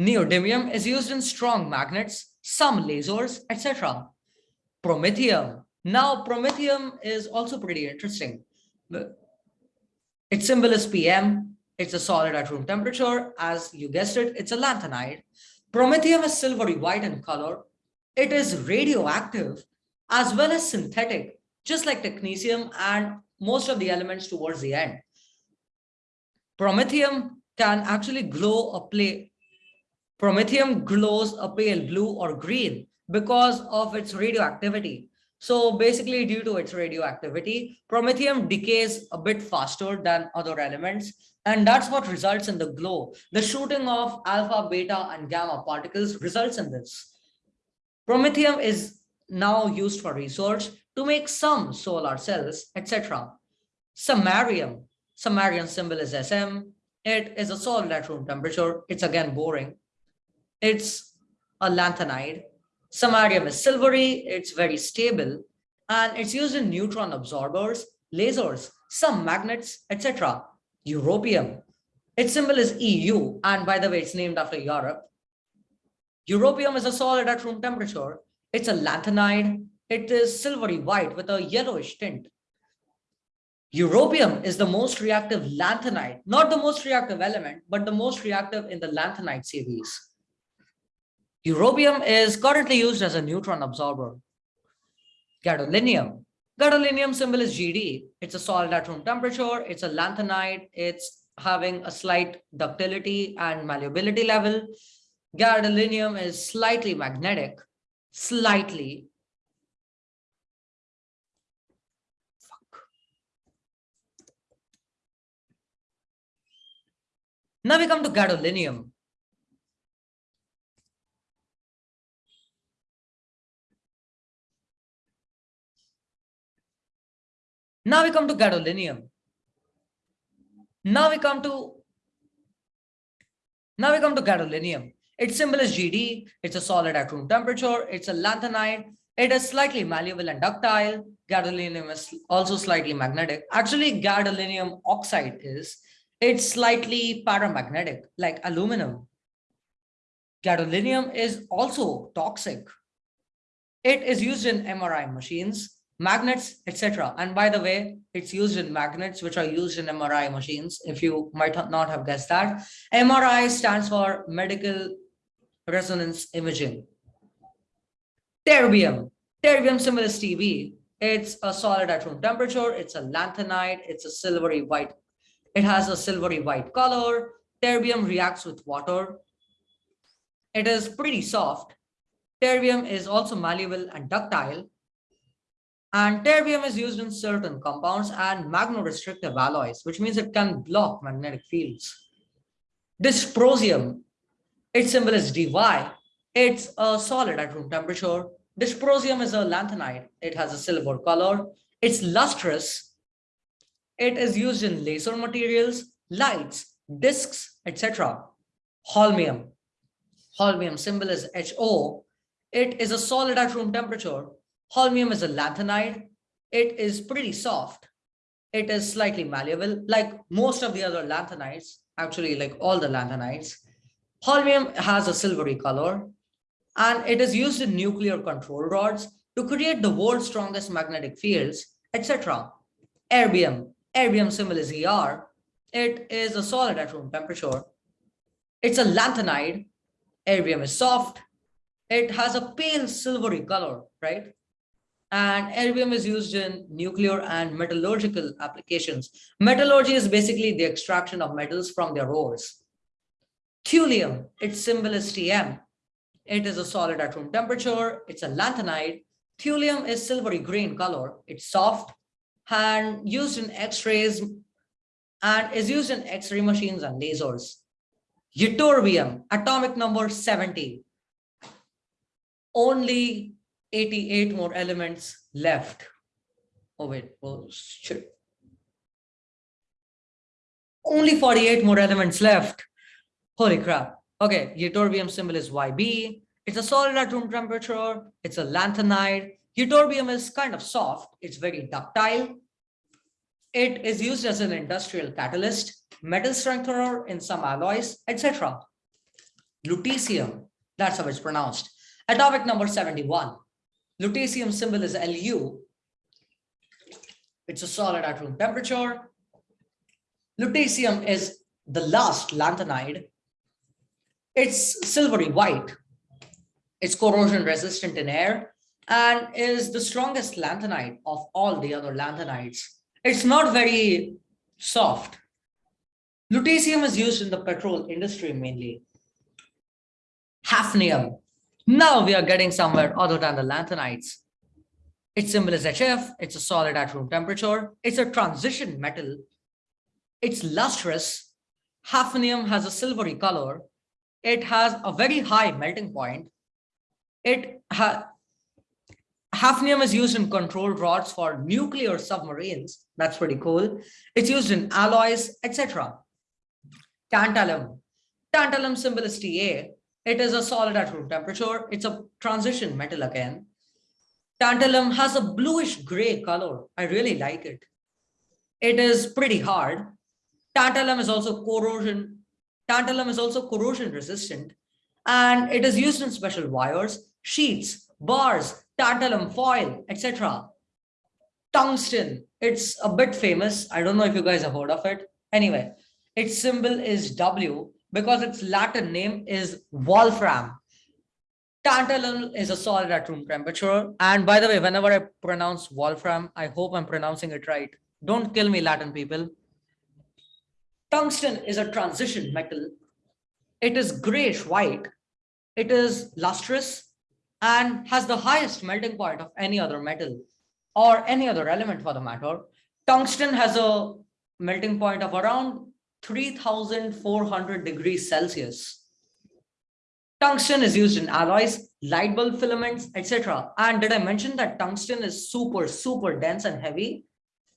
A: Neodymium is used in strong magnets, some lasers, etc. Promethium. Now, promethium is also pretty interesting. Its symbol is PM. It's a solid at room temperature. As you guessed it, it's a lanthanide. Promethium is silvery white in color. It is radioactive as well as synthetic, just like technetium and most of the elements towards the end. Promethium can actually glow a play. Promethium glows a pale blue or green because of its radioactivity. So basically due to its radioactivity, promethium decays a bit faster than other elements. And that's what results in the glow. The shooting of alpha, beta, and gamma particles results in this. Promethium is now used for research to make some solar cells, etc. Samarium. Samarium symbol is SM. It is a solid at room temperature. It's again boring. It's a lanthanide Samarium is silvery, it's very stable, and it's used in neutron absorbers, lasers, some magnets, etc. Europium. Its symbol is EU, and by the way, it's named after Europe. Europium is a solid at room temperature. It's a lanthanide. It is silvery white with a yellowish tint. Europium is the most reactive lanthanide, not the most reactive element, but the most reactive in the lanthanide series. Europium is currently used as a neutron absorber. Gadolinium. Gadolinium symbol is GD. It's a solid at room temperature. It's a lanthanide. It's having a slight ductility and malleability level. Gadolinium is slightly magnetic, slightly. Fuck. Now we come to gadolinium. Now we come to gadolinium. Now we come to now we come to gadolinium. Its symbol is GD. It's a solid at room temperature. It's a lanthanide. It is slightly malleable and ductile. Gadolinium is also slightly magnetic. Actually, gadolinium oxide is. It's slightly paramagnetic, like aluminum. Gadolinium is also toxic. It is used in MRI machines magnets, etc. And by the way, it's used in magnets, which are used in MRI machines, if you might not have guessed that. MRI stands for medical resonance imaging. Terbium. Terbium symbol is TB. It's a solid at room temperature. It's a lanthanide. It's a silvery white. It has a silvery white color. Terbium reacts with water. It is pretty soft. Terbium is also malleable and ductile. And terbium is used in certain compounds and magnetostrictive alloys, which means it can block magnetic fields. Dysprosium, its symbol is Dy. It's a solid at room temperature. Dysprosium is a lanthanide. It has a silver color. It's lustrous. It is used in laser materials, lights, discs, etc. Holmium. Holmium symbol is HO. It is a solid at room temperature. Holmium is a lanthanide. It is pretty soft. It is slightly malleable, like most of the other lanthanides, actually like all the lanthanides. Holmium has a silvery color, and it is used in nuclear control rods to create the world's strongest magnetic fields, etc. Erbium. Erbium symbol is ER. It is a solid at room temperature. It's a lanthanide. Erbium is soft. It has a pale silvery color, right? And erbium is used in nuclear and metallurgical applications. Metallurgy is basically the extraction of metals from their ores. Thulium, its symbol is Tm. It is a solid at room temperature. It's a lanthanide. Thulium is silvery green color. It's soft and used in X-rays and is used in X-ray machines and lasers. Ytterbium, atomic number 70. Only 88 more elements left. Oh, wait, oh, shit. Only 48 more elements left. Holy crap. Okay, ytterbium symbol is YB. It's a solid at room temperature. It's a lanthanide. Ytterbium is kind of soft. It's very ductile. It is used as an industrial catalyst, metal strengthener in some alloys, etc. Lutetium, that's how it's pronounced. Atomic number 71. Lutetium symbol is Lu. It's a solid at room temperature. Lutetium is the last lanthanide. It's silvery white. It's corrosion resistant in air and is the strongest lanthanide of all the other lanthanides. It's not very soft. Lutetium is used in the petrol industry mainly. Hafnium. Now we are getting somewhere other than the lanthanides. Its symbol is HF. It's a solid at room temperature. It's a transition metal. It's lustrous. Hafnium has a silvery color. It has a very high melting point. It has Hafnium is used in control rods for nuclear submarines. That's pretty cool. It's used in alloys, etc. Tantalum. Tantalum symbol is Ta. It is a solid at room temperature. It's a transition metal again. Tantalum has a bluish gray color. I really like it. It is pretty hard. Tantalum is also corrosion. Tantalum is also corrosion resistant and it is used in special wires, sheets, bars, tantalum foil, etc. Tungsten, it's a bit famous. I don't know if you guys have heard of it. Anyway, its symbol is W because its Latin name is wolfram. Tantalum is a solid at room temperature. And by the way, whenever I pronounce wolfram, I hope I'm pronouncing it right. Don't kill me, Latin people. Tungsten is a transition metal. It is grayish white. It is lustrous and has the highest melting point of any other metal or any other element for the matter. Tungsten has a melting point of around 3400 degrees Celsius. Tungsten is used in alloys, light bulb filaments, etc. And did I mention that tungsten is super, super dense and heavy?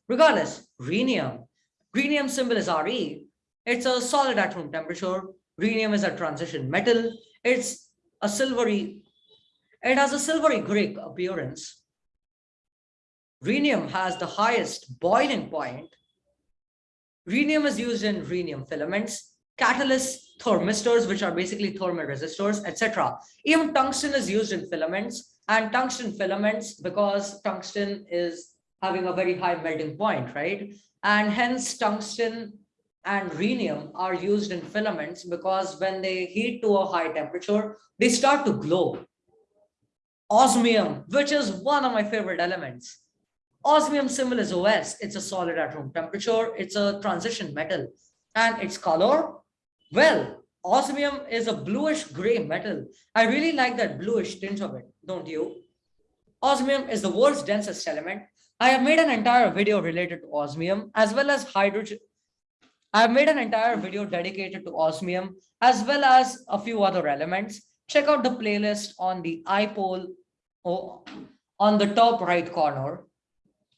A: Regardless, rhenium. Rhenium symbol is Re. It's a solid at room temperature. Rhenium is a transition metal. It's a silvery it has a silvery gray appearance. Rhenium has the highest boiling point. Rhenium is used in rhenium filaments, catalysts, thermistors, which are basically thermal resistors, etc. Even tungsten is used in filaments and tungsten filaments because tungsten is having a very high melting point, right? And hence tungsten and rhenium are used in filaments because when they heat to a high temperature, they start to glow osmium, which is one of my favorite elements. Osmium symbol is OS. It's a solid at room temperature. It's a transition metal. And its color, well, osmium is a bluish gray metal. I really like that bluish tint of it, don't you? Osmium is the world's densest element. I have made an entire video related to osmium as well as hydrogen. I have made an entire video dedicated to osmium as well as a few other elements. Check out the playlist on the iPole oh, on the top right corner.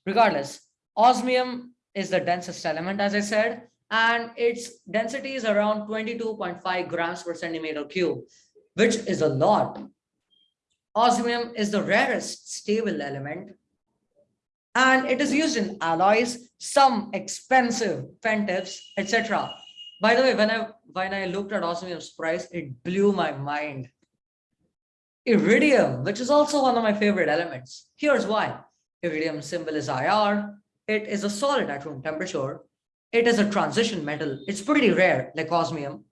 A: Regardless, osmium is the densest element, as I said, and its density is around 22.5 grams per centimeter cube, which is a lot. Osmium is the rarest stable element, and it is used in alloys, some expensive pentifs, etc. By the way, when I when I looked at osmium's price, it blew my mind. Iridium, which is also one of my favorite elements. Here's why. Iridium symbol is IR. It is a solid at room temperature. It is a transition metal. It's pretty rare, like osmium.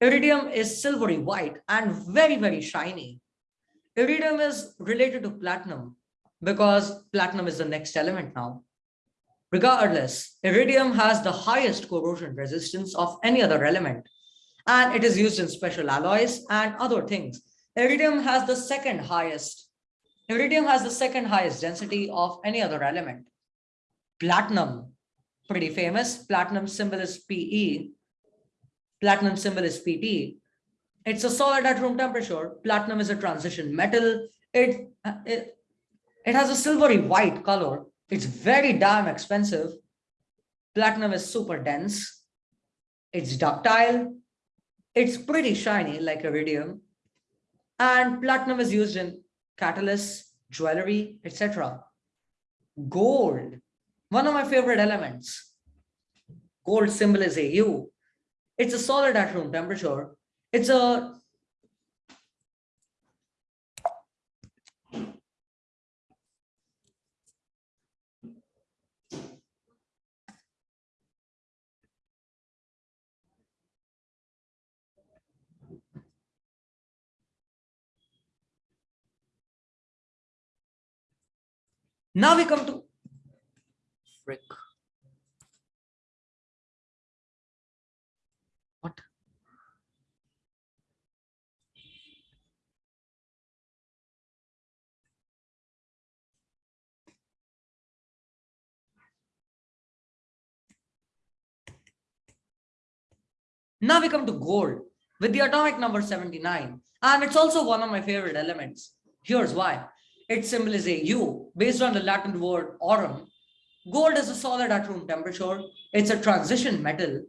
A: Iridium is silvery white and very, very shiny. Iridium is related to platinum. because platinum is the next element now. Regardless, iridium has the highest corrosion resistance of any other element, and it is used in special alloys and other things. Iridium has the second highest, iridium has the second highest density of any other element. Platinum, pretty famous, platinum symbol is PE, platinum symbol is PT. It's a solid at room temperature. Platinum is a transition metal. It, it, it has a silvery white color it's very damn expensive. Platinum is super dense. It's ductile. It's pretty shiny like iridium. And platinum is used in catalysts, jewelry, etc. Gold, one of my favorite elements. Gold symbol is AU. It's a solid at room temperature. It's a Now we come to frick. What? Now we come to gold with the atomic number 79. And it's also one of my favorite elements. Here's why. Its symbol is AU. Based on the Latin word aurum, gold is a solid at room temperature. It's a transition metal.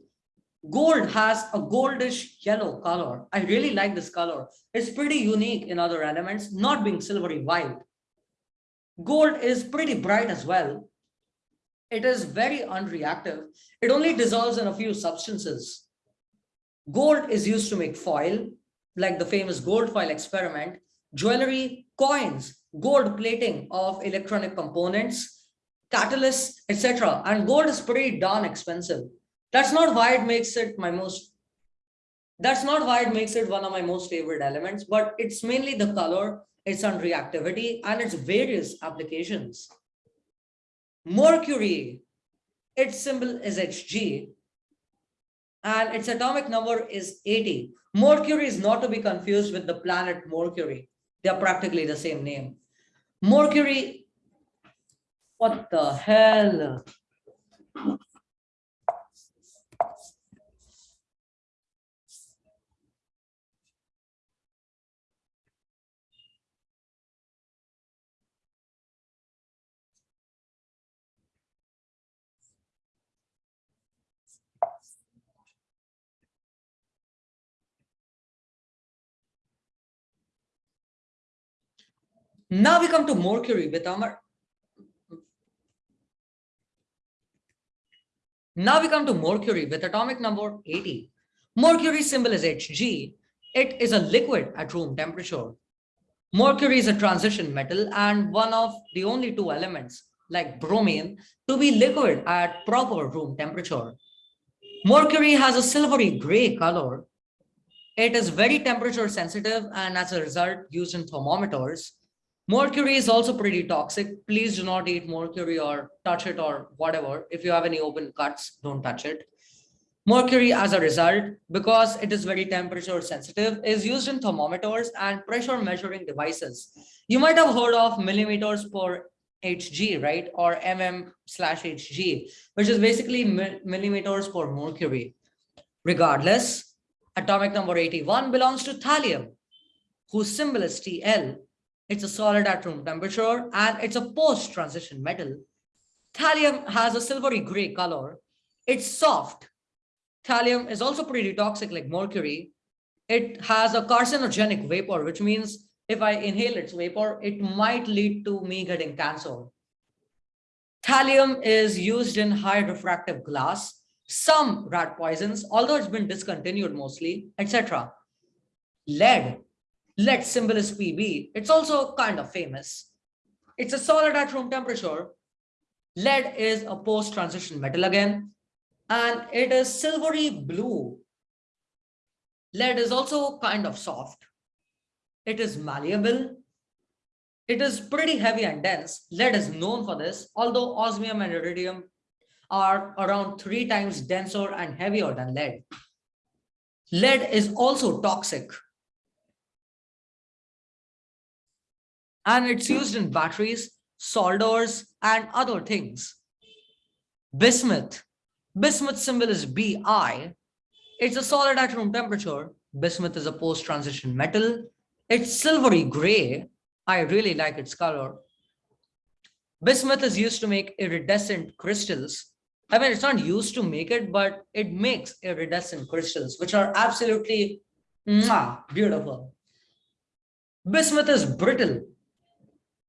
A: Gold has a goldish yellow color. I really like this color. It's pretty unique in other elements, not being silvery white. Gold is pretty bright as well. It is very unreactive. It only dissolves in a few substances. Gold is used to make foil, like the famous gold foil experiment, jewelry, coins, gold plating of electronic components, catalysts, etc. And gold is pretty darn expensive. That's not why it makes it my most, that's not why it makes it one of my most favorite elements, but it's mainly the color, its reactivity, and its various applications. Mercury, its symbol is Hg, and its atomic number is 80. Mercury is not to be confused with the planet Mercury. They are practically the same name. Mercury, what the hell? Now we come to Mercury with our Now we come to Mercury with atomic number 80. Mercury symbol is Hg. It is a liquid at room temperature. Mercury is a transition metal and one of the only two elements like bromine to be liquid at proper room temperature. Mercury has a silvery gray color. It is very temperature sensitive and as a result used in thermometers. Mercury is also pretty toxic. Please do not eat mercury or touch it or whatever. If you have any open cuts, don't touch it. Mercury as a result, because it is very temperature sensitive, is used in thermometers and pressure measuring devices. You might have heard of millimeters per Hg, right? Or mm slash Hg, which is basically millimeters per mercury. Regardless, atomic number 81 belongs to thallium, whose symbol is Tl it's a solid at room temperature and it's a post-transition metal. Thallium has a silvery gray color. It's soft. Thallium is also pretty toxic like mercury. It has a carcinogenic vapor, which means if I inhale its vapor, it might lead to me getting cancer. Thallium is used in high refractive glass, some rat poisons, although it's been discontinued mostly, etc. Lead lead symbol is Pb. It's also kind of famous. It's a solid at room temperature. Lead is a post-transition metal again, and it is silvery blue. Lead is also kind of soft. It is malleable. It is pretty heavy and dense. Lead is known for this, although osmium and iridium are around three times denser and heavier than lead. Lead is also toxic. And it's used in batteries, solders, and other things. Bismuth. Bismuth symbol is Bi. It's a solid at room temperature. Bismuth is a post-transition metal. It's silvery gray. I really like its color. Bismuth is used to make iridescent crystals. I mean, it's not used to make it, but it makes iridescent crystals, which are absolutely mwah, beautiful. Bismuth is brittle.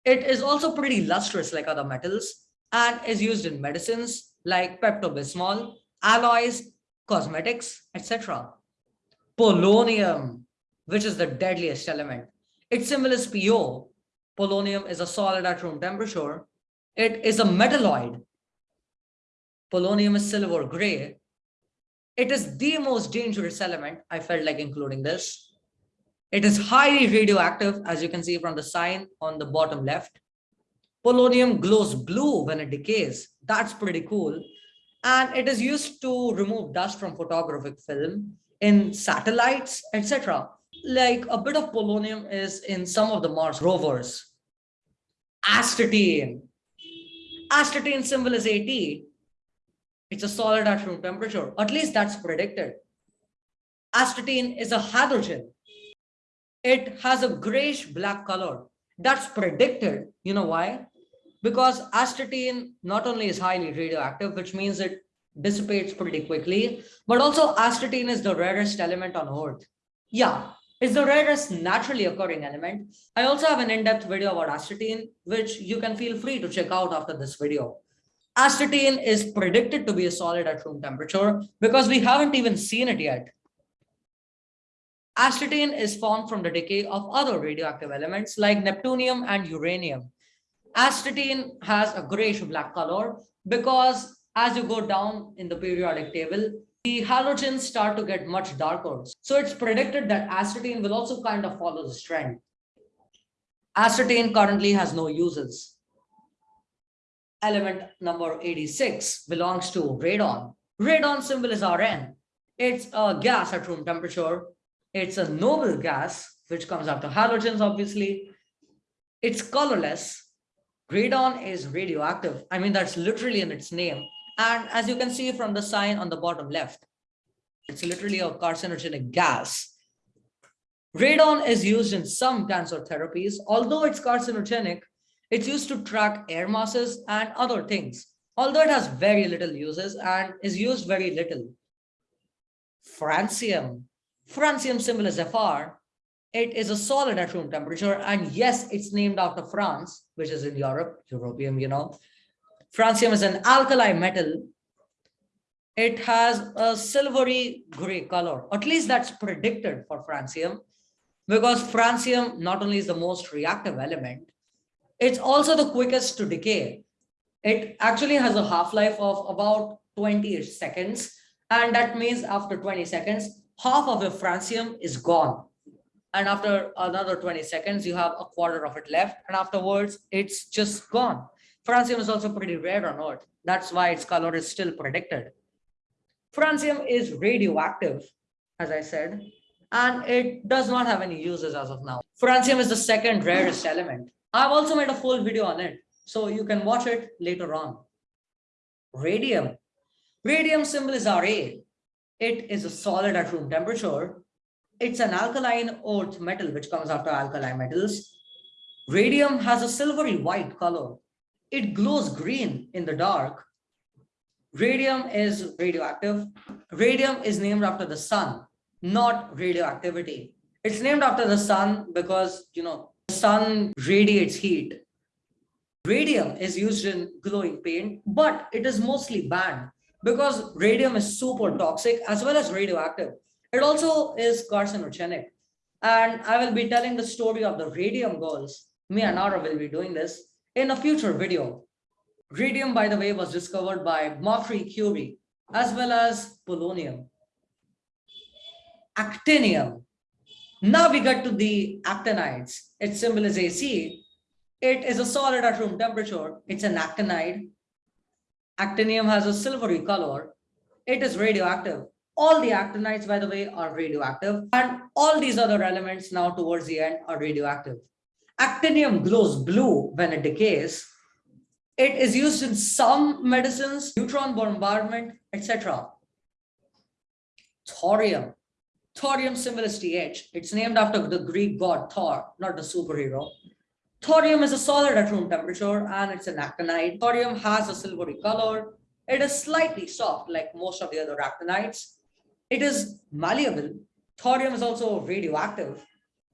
A: It is also pretty lustrous like other metals and is used in medicines like Pepto-Bismol, alloys, cosmetics, etc. Polonium, which is the deadliest element. Its symbol is PO. Polonium is a solid at room temperature. It is a metalloid. Polonium is silver gray. It is the most dangerous element. I felt like including this. It is highly radioactive, as you can see from the sign on the bottom left. Polonium glows blue when it decays. That's pretty cool. And it is used to remove dust from photographic film in satellites, etc like a bit of polonium is in some of the Mars rovers. Astatine. Astatine symbol is AT. It's a solid at room temperature. At least that's predicted. Astatine is a halogen. It has a grayish black color. That's predicted. You know why? Because astatine not only is highly radioactive, which means it dissipates pretty quickly, but also astatine is the rarest element on Earth. Yeah, it's the rarest naturally occurring element. I also have an in-depth video about astatine, which you can feel free to check out after this video. Astatine is predicted to be a solid at room temperature because we haven't even seen it yet. Astatine is formed from the decay of other radioactive elements like neptunium and uranium. Astatine has a grayish black color because as you go down in the periodic table, the halogens start to get much darker. So it's predicted that astatine will also kind of follow this trend. Astatine currently has no uses. Element number 86 belongs to radon. Radon symbol is Rn. It's a gas at room temperature. It's a noble gas, which comes after halogens, obviously. It's colorless. Radon is radioactive. I mean, that's literally in its name. And as you can see from the sign on the bottom left, it's literally a carcinogenic gas. Radon is used in some cancer therapies. Although it's carcinogenic, it's used to track air masses and other things. Although it has very little uses and is used very little. Francium. Francium symbol is Fr. It is a solid at room temperature. And yes, it's named after France, which is in Europe, European, you know. Francium is an alkali metal. It has a silvery gray color. At least that's predicted for francium because francium not only is the most reactive element, it's also the quickest to decay. It actually has a half-life of about 20 seconds. And that means after 20 seconds, half of the francium is gone. And after another 20 seconds, you have a quarter of it left. And afterwards, it's just gone. Francium is also pretty rare on Earth. That's why its color is still predicted. Francium is radioactive, as I said, and it does not have any uses as of now. Francium is the second rarest element. I've also made a full video on it, so you can watch it later on. Radium. Radium symbol is Ra. It is a solid at room temperature. It's an alkaline earth metal, which comes after alkali metals. Radium has a silvery white color it glows green in the dark. Radium is radioactive. Radium is named after the sun, not radioactivity. It's named after the sun because, you know, the sun radiates heat. Radium is used in glowing paint, but it is mostly banned because radium is super toxic as well as radioactive. It also is carcinogenic. And I will be telling the story of the radium girls. Me and Nara will be doing this in a future video. Radium, by the way, was discovered by Marie Curie, as well as polonium. Actinium. Now we get to the actinides. Its symbol is AC. It is a solid at room temperature. It's an actinide. Actinium has a silvery color. It is radioactive. All the actinides, by the way, are radioactive. And all these other elements now towards the end are radioactive. Actinium glows blue when it decays. It is used in some medicines, neutron bombardment, etc. Thorium. Thorium symbol is TH. It's named after the Greek god Thor, not the superhero. Thorium is a solid at room temperature and it's an actinide. Thorium has a silvery color. It is slightly soft like most of the other actinides. It is malleable. Thorium is also radioactive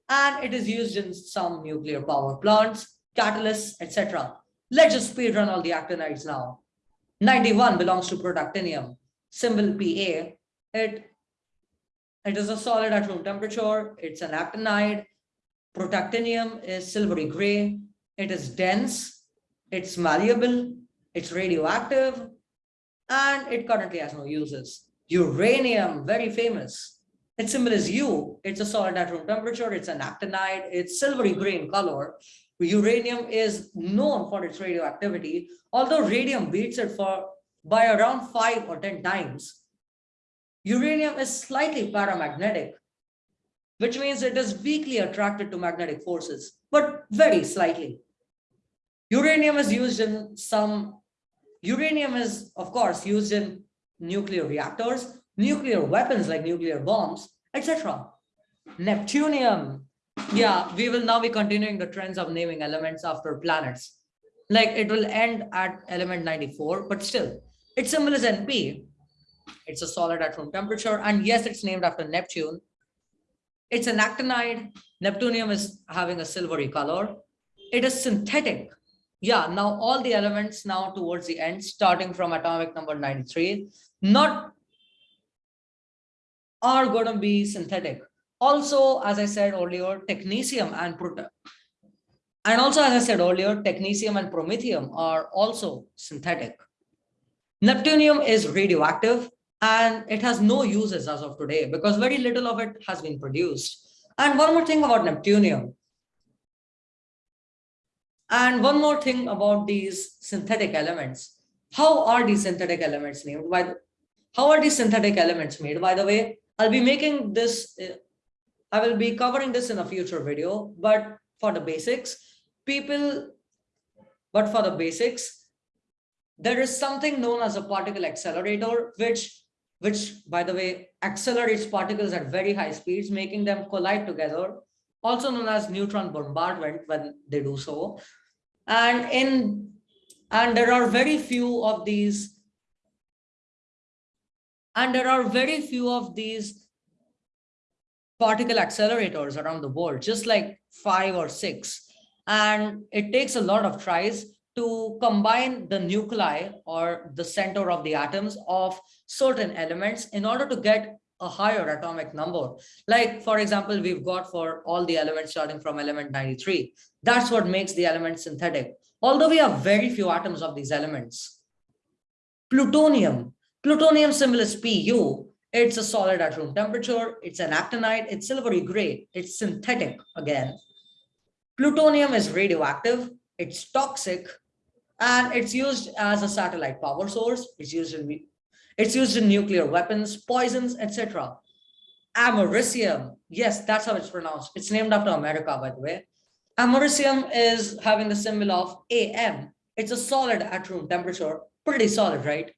A: and it is used in some nuclear power plants, catalysts, etc. Let's just speed run all the actinides now. 91 belongs to protactinium, symbol Pa. It, it is a solid at room temperature. It's an actinide. Protactinium is silvery gray. It is dense. It's malleable. It's radioactive. And it currently has no uses. Uranium, very famous. Its symbol is U. It's a solid at room temperature. It's an actinide. It's silvery gray in color. Uranium is known for its radioactivity, although radium beats it for by around five or 10 times. Uranium is slightly paramagnetic, which means it is weakly attracted to magnetic forces, but very slightly. Uranium is used in some, uranium is of course used in nuclear reactors, nuclear weapons like nuclear bombs, etc. Neptunium. Yeah, we will now be continuing the trends of naming elements after planets. Like it will end at element 94, but still, its symbol is NP. It's a solid at room temperature. And yes, it's named after Neptune. It's an actinide. Neptunium is having a silvery color. It is synthetic. Yeah, now all the elements now towards the end, starting from atomic number 93, not are going to be synthetic. Also, as I said earlier, technetium and proton. And also, as I said earlier, technetium and promethium are also synthetic. Neptunium is radioactive and it has no uses as of today because very little of it has been produced. And one more thing about neptunium. And one more thing about these synthetic elements. How are these synthetic elements named? By the, how are these synthetic elements made? By the way, I'll be making this, uh, I will be covering this in a future video, but for the basics, people, but for the basics, there is something known as a particle accelerator, which, which by the way, accelerates particles at very high speeds, making them collide together, also known as neutron bombardment when they do so. And in, and there are very few of these and there are very few of these particle accelerators around the world, just like five or six. And it takes a lot of tries to combine the nuclei or the center of the atoms of certain elements in order to get a higher atomic number. Like, for example, we've got for all the elements starting from element 93. That's what makes the element synthetic. Although we have very few atoms of these elements. Plutonium Plutonium symbol is Pu. It's a solid at room temperature. It's an actinide. It's silvery gray. It's synthetic again. Plutonium is radioactive. It's toxic. And it's used as a satellite power source. It's used in it's used in nuclear weapons, poisons, etc. Americium. Yes, that's how it's pronounced. It's named after America, by the way. Americium is having the symbol of AM. It's a solid at room temperature. Pretty solid, right?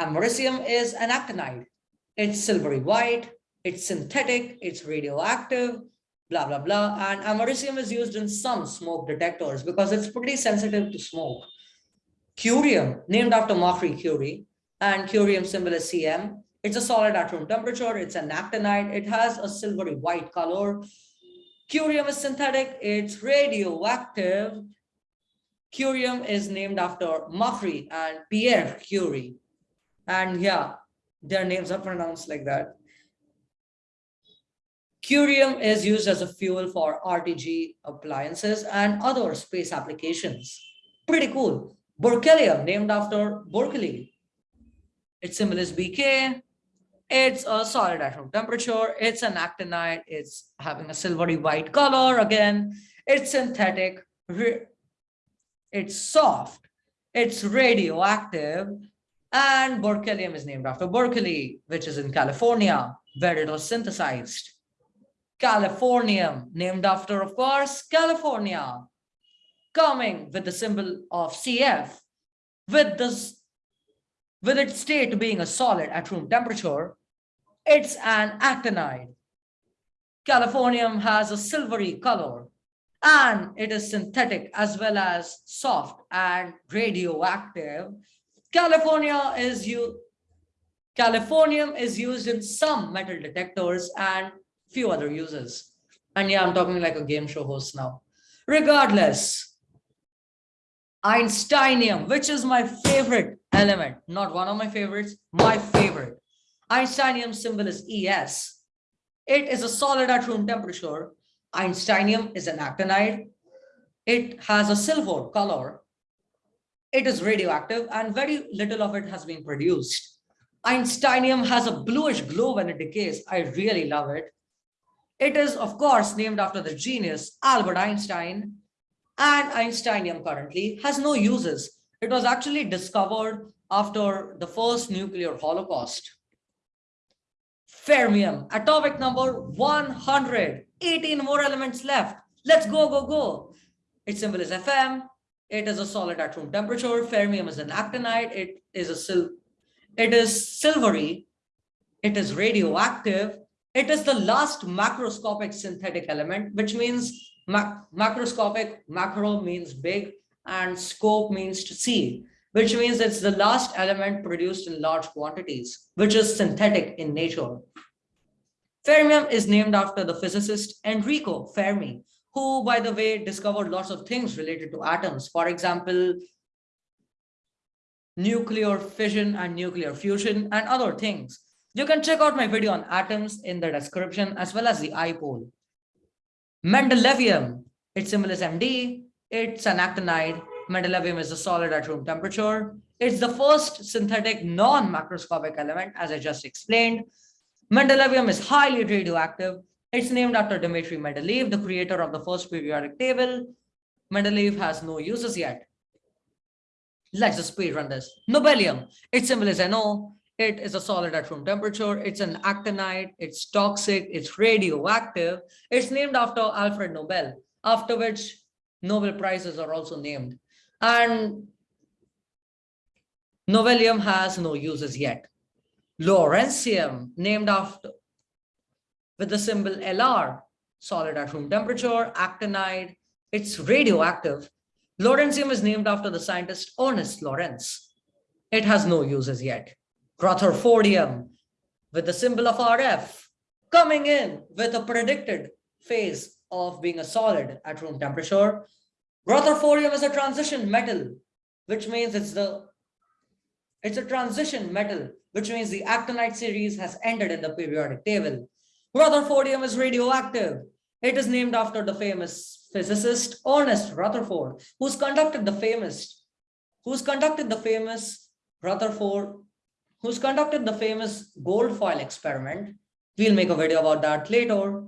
A: Americium is an actinide. It's silvery white, it's synthetic, it's radioactive, blah, blah, blah. And americium is used in some smoke detectors because it's pretty sensitive to smoke. Curium, named after Marie Curie, and curium symbol is CM. It's a solid at room temperature. It's an actinide. It has a silvery white color. Curium is synthetic. It's radioactive. Curium is named after Marie and Pierre Curie. And yeah, their names are pronounced like that. Curium is used as a fuel for RTG appliances and other space applications. Pretty cool. Berkelium, named after Berkeley. Its symbol is BK. It's a solid at room temperature. It's an actinide. It's having a silvery white color. Again, it's synthetic, it's soft, it's radioactive, and berkelium is named after Berkeley, which is in California, where it was synthesized. Californium, named after, of course, California, coming with the symbol of CF, with this, with its state being a solid at room temperature, it's an actinide. Californium has a silvery color and it is synthetic as well as soft and radioactive. California is you Californium is used in some metal detectors and few other uses. And yeah, I'm talking like a game show host now. Regardless, Einsteinium, which is my favorite element, not one of my favorites, my favorite. Einsteinium symbol is ES. It is a solid at room temperature. Einsteinium is an actinide. It has a silver color. It is radioactive and very little of it has been produced. Einsteinium has a bluish glow when it decays. I really love it. It is, of course, named after the genius Albert Einstein. And Einsteinium currently has no uses. It was actually discovered after the first nuclear holocaust. Fermium, atomic number 100, 18 more elements left. Let's go, go, go. Its symbol is Fm. It is a solid at room temperature. Fermium is an actinide. It is a sil it is silvery. It is radioactive. It is the last macroscopic synthetic element, which means ma macroscopic, macro means big, and scope means to see, which means it's the last element produced in large quantities, which is synthetic in nature. Fermium is named after the physicist Enrico Fermi, who, by the way, discovered lots of things related to atoms. For example, nuclear fission and nuclear fusion and other things. You can check out my video on atoms in the description as well as the iPole. Mendelevium, its symbol is MD. It's an actinide. Mendelevium is a solid at room temperature. It's the first synthetic non-macroscopic element, as I just explained. Mendelevium is highly radioactive. It's named after Dmitry Mendeleev, the creator of the first periodic table. Mendeleev has no uses yet. Let's just speed run this. Nobelium, its symbol is NO. It is a solid at room temperature. It's an actinide. It's toxic. It's radioactive. It's named after Alfred Nobel, after which Nobel Prizes are also named. And Nobelium has no uses yet. Lawrencium, named after with the symbol LR, solid at room temperature, actinide. It's radioactive. Lawrencium is named after the scientist Ernest Lawrence. It has no uses yet. Rutherfordium with the symbol of RF coming in with a predicted phase of being a solid at room temperature. Rutherfordium is a transition metal, which means it's the it's a transition metal, which means the actinide series has ended in the periodic table. Rutherfordium is radioactive. It is named after the famous physicist Ernest Rutherford, who's conducted the famous, who's conducted the famous Rutherford, who's conducted the famous gold foil experiment. We'll make a video about that later.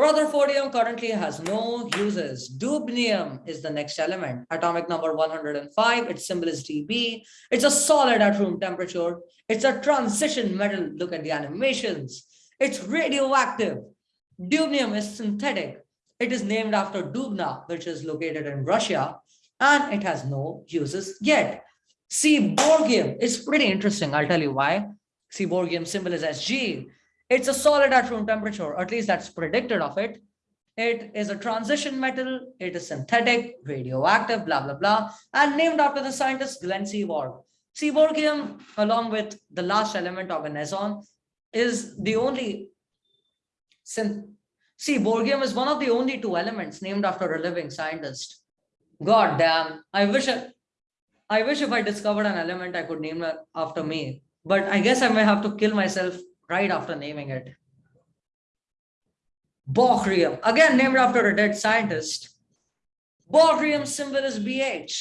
A: Rutherfordium currently has no uses. Dubnium is the next element, atomic number 105. Its symbol is Db. It's a solid at room temperature. It's a transition metal. Look at the animations. It's radioactive. Dubnium is synthetic. It is named after Dubna, which is located in Russia, and it has no uses yet. Seaborgium is pretty interesting. I'll tell you why. Seaborgium symbol is Sg. It's a solid at room temperature, at least that's predicted of it. It is a transition metal. It is synthetic, radioactive, blah, blah, blah, and named after the scientist Glenn Seaborg. Seaborgium, along with the last element oganesson, is the only Seaborgium is one of the only two elements named after a living scientist. God damn, I wish I, I wish if I discovered an element I could name it after me, but I guess I may have to kill myself right after naming it. Bohrium, again named after a dead scientist. Bohrium symbol is BH.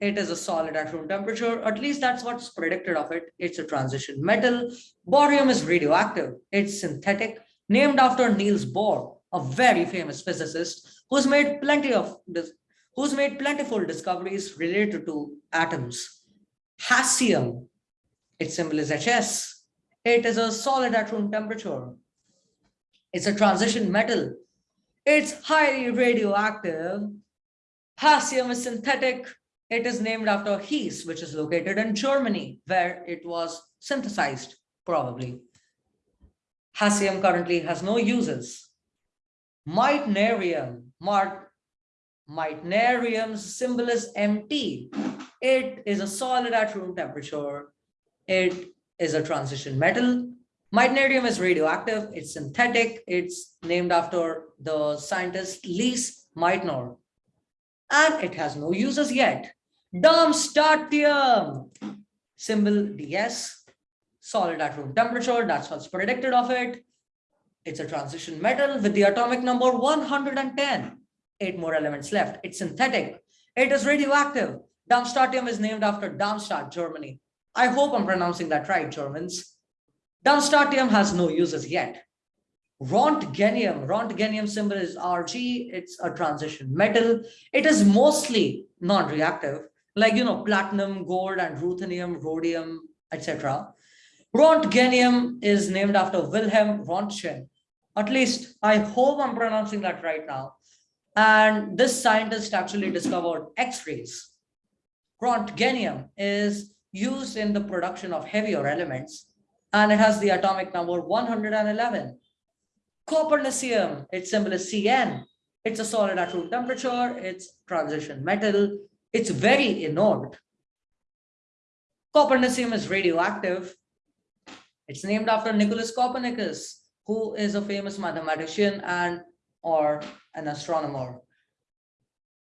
A: It is a solid at room temperature. At least that's what's predicted of it. It's a transition metal. Bohrium is radioactive. It's synthetic named after Niels Bohr, a very famous physicist who's made plenty of this, who's made plentiful discoveries related to atoms. Hassium, its symbol is HS. It is a solid at room temperature. It's a transition metal. It's highly radioactive. Hassium is synthetic. It is named after Hesse, which is located in Germany, where it was synthesized, probably. Hassium currently has no uses. Meitnerium, Meitnerium's symbol is MT. It is a solid at room temperature. It is a transition metal. Meitnerium is radioactive. It's synthetic. It's named after the scientist Lise Meitner. And it has no uses yet. Darmstadtium, symbol DS, solid at room temperature. That's what's predicted of it. It's a transition metal with the atomic number 110. Eight more elements left. It's synthetic. It is radioactive. Darmstadtium is named after Darmstadt, Germany. I hope I'm pronouncing that right, Germans. Darmstadtium has no uses yet. Roentgenium, Roentgenium symbol is Rg, it's a transition metal. It is mostly non-reactive, like, you know, platinum, gold, and ruthenium, rhodium, etc. Roentgenium is named after Wilhelm Röntgen. At least I hope I'm pronouncing that right now. And this scientist actually discovered X-rays. Roentgenium is used in the production of heavier elements, and it has the atomic number 111. Copernicium, its symbol is Cn. It's a solid at room temperature, it's transition metal, it's very inert. Copernicium is radioactive. It's named after Nicholas Copernicus, who is a famous mathematician and or an astronomer.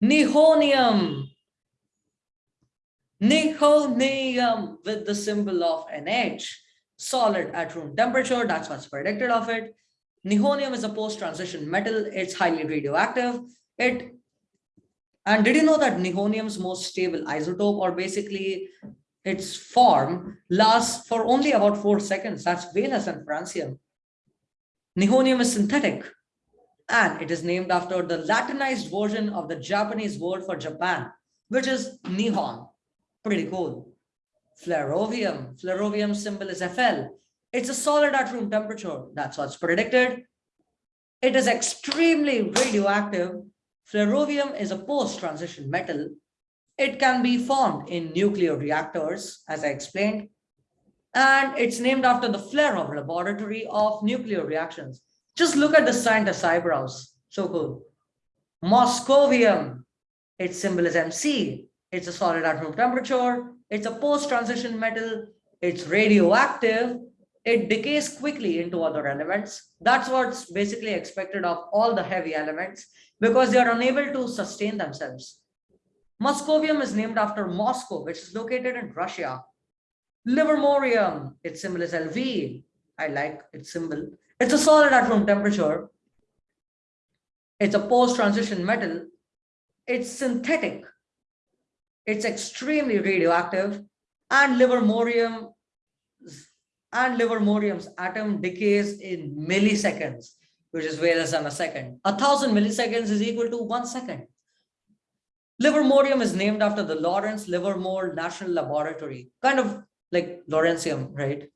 A: Nihonium Nihonium with the symbol of NH, solid at room temperature, that's what's predicted of it. Nihonium is a post-transition metal, it's highly radioactive. It and did you know that nihonium's most stable isotope or basically its form lasts for only about four seconds. That's way less than francium. Nihonium is synthetic and it is named after the Latinized version of the Japanese word for Japan, which is Nihon. Pretty cool. Flerovium. Flerovium symbol is Fl. It's a solid at room temperature. That's what's predicted. It is extremely radioactive. Flerovium is a post-transition metal. It can be formed in nuclear reactors, as I explained. And it's named after the Flerov laboratory of nuclear reactions. Just look at the scientist's eyebrows. So cool. Moscovium. Its symbol is MC. It's a solid at room temperature. It's a post-transition metal. It's radioactive. It decays quickly into other elements. That's what's basically expected of all the heavy elements because they are unable to sustain themselves. Moscovium is named after Moscow, which is located in Russia. Livermorium, its symbol is LV. I like its symbol. It's a solid at room temperature. It's a post-transition metal. It's synthetic it's extremely radioactive and livermorium and livermorium's atom decays in milliseconds, which is way less than a second. A thousand milliseconds is equal to one second. Livermorium is named after the Lawrence Livermore National Laboratory, kind of like Lawrencium, right?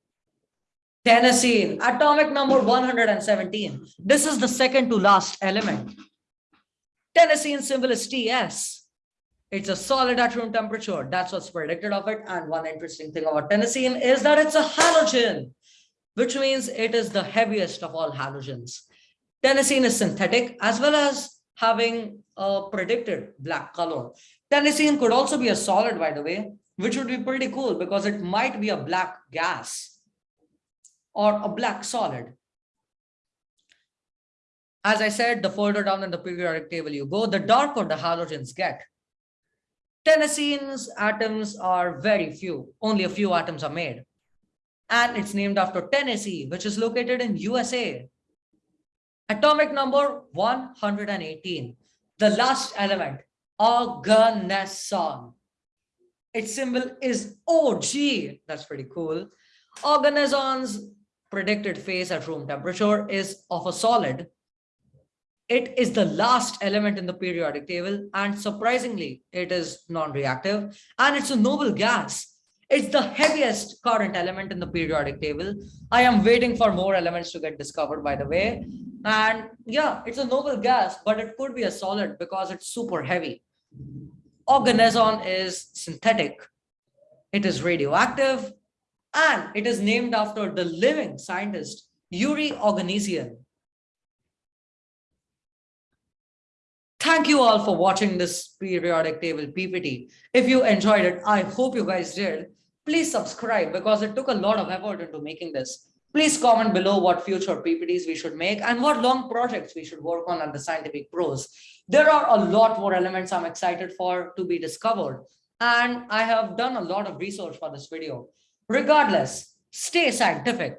A: Tennessine, atomic number 117. This is the second to last element. Tennessine symbol is TS. It's a solid at room temperature. That's what's predicted of it. And one interesting thing about tennessine is that it's a halogen, which means it is the heaviest of all halogens. Tennessine is synthetic as well as having a predicted black color. Tennessine could also be a solid, by the way, which would be pretty cool because it might be a black gas or a black solid. As I said, the further down in the periodic table you go, the darker the halogens get. Tennessine's atoms are very few, only a few atoms are made. And it's named after Tennessee, which is located in USA. Atomic number 118, the last element, oganesson. Its symbol is OG. That's pretty cool. Oganesson's predicted phase at room temperature is of a solid. it is the last element in the periodic table and surprisingly, it is non-reactive and it's a noble gas. It's the heaviest current element in the periodic table. I am waiting for more elements to get discovered by the way. And yeah, it's a noble gas, but it could be a solid because it's super heavy. Oganesson is synthetic. It is radioactive and it is named after the living scientist Yuri Oganessian. Thank you all for watching this periodic table PPT. If you enjoyed it, I hope you guys did. Please subscribe because it took a lot of effort into making this. Please comment below what future PPTs we should make and what long projects we should work on at the Scientific Pros. There are a lot more elements I'm excited for to be discovered. And I have done a lot of research for this video. Regardless, stay scientific.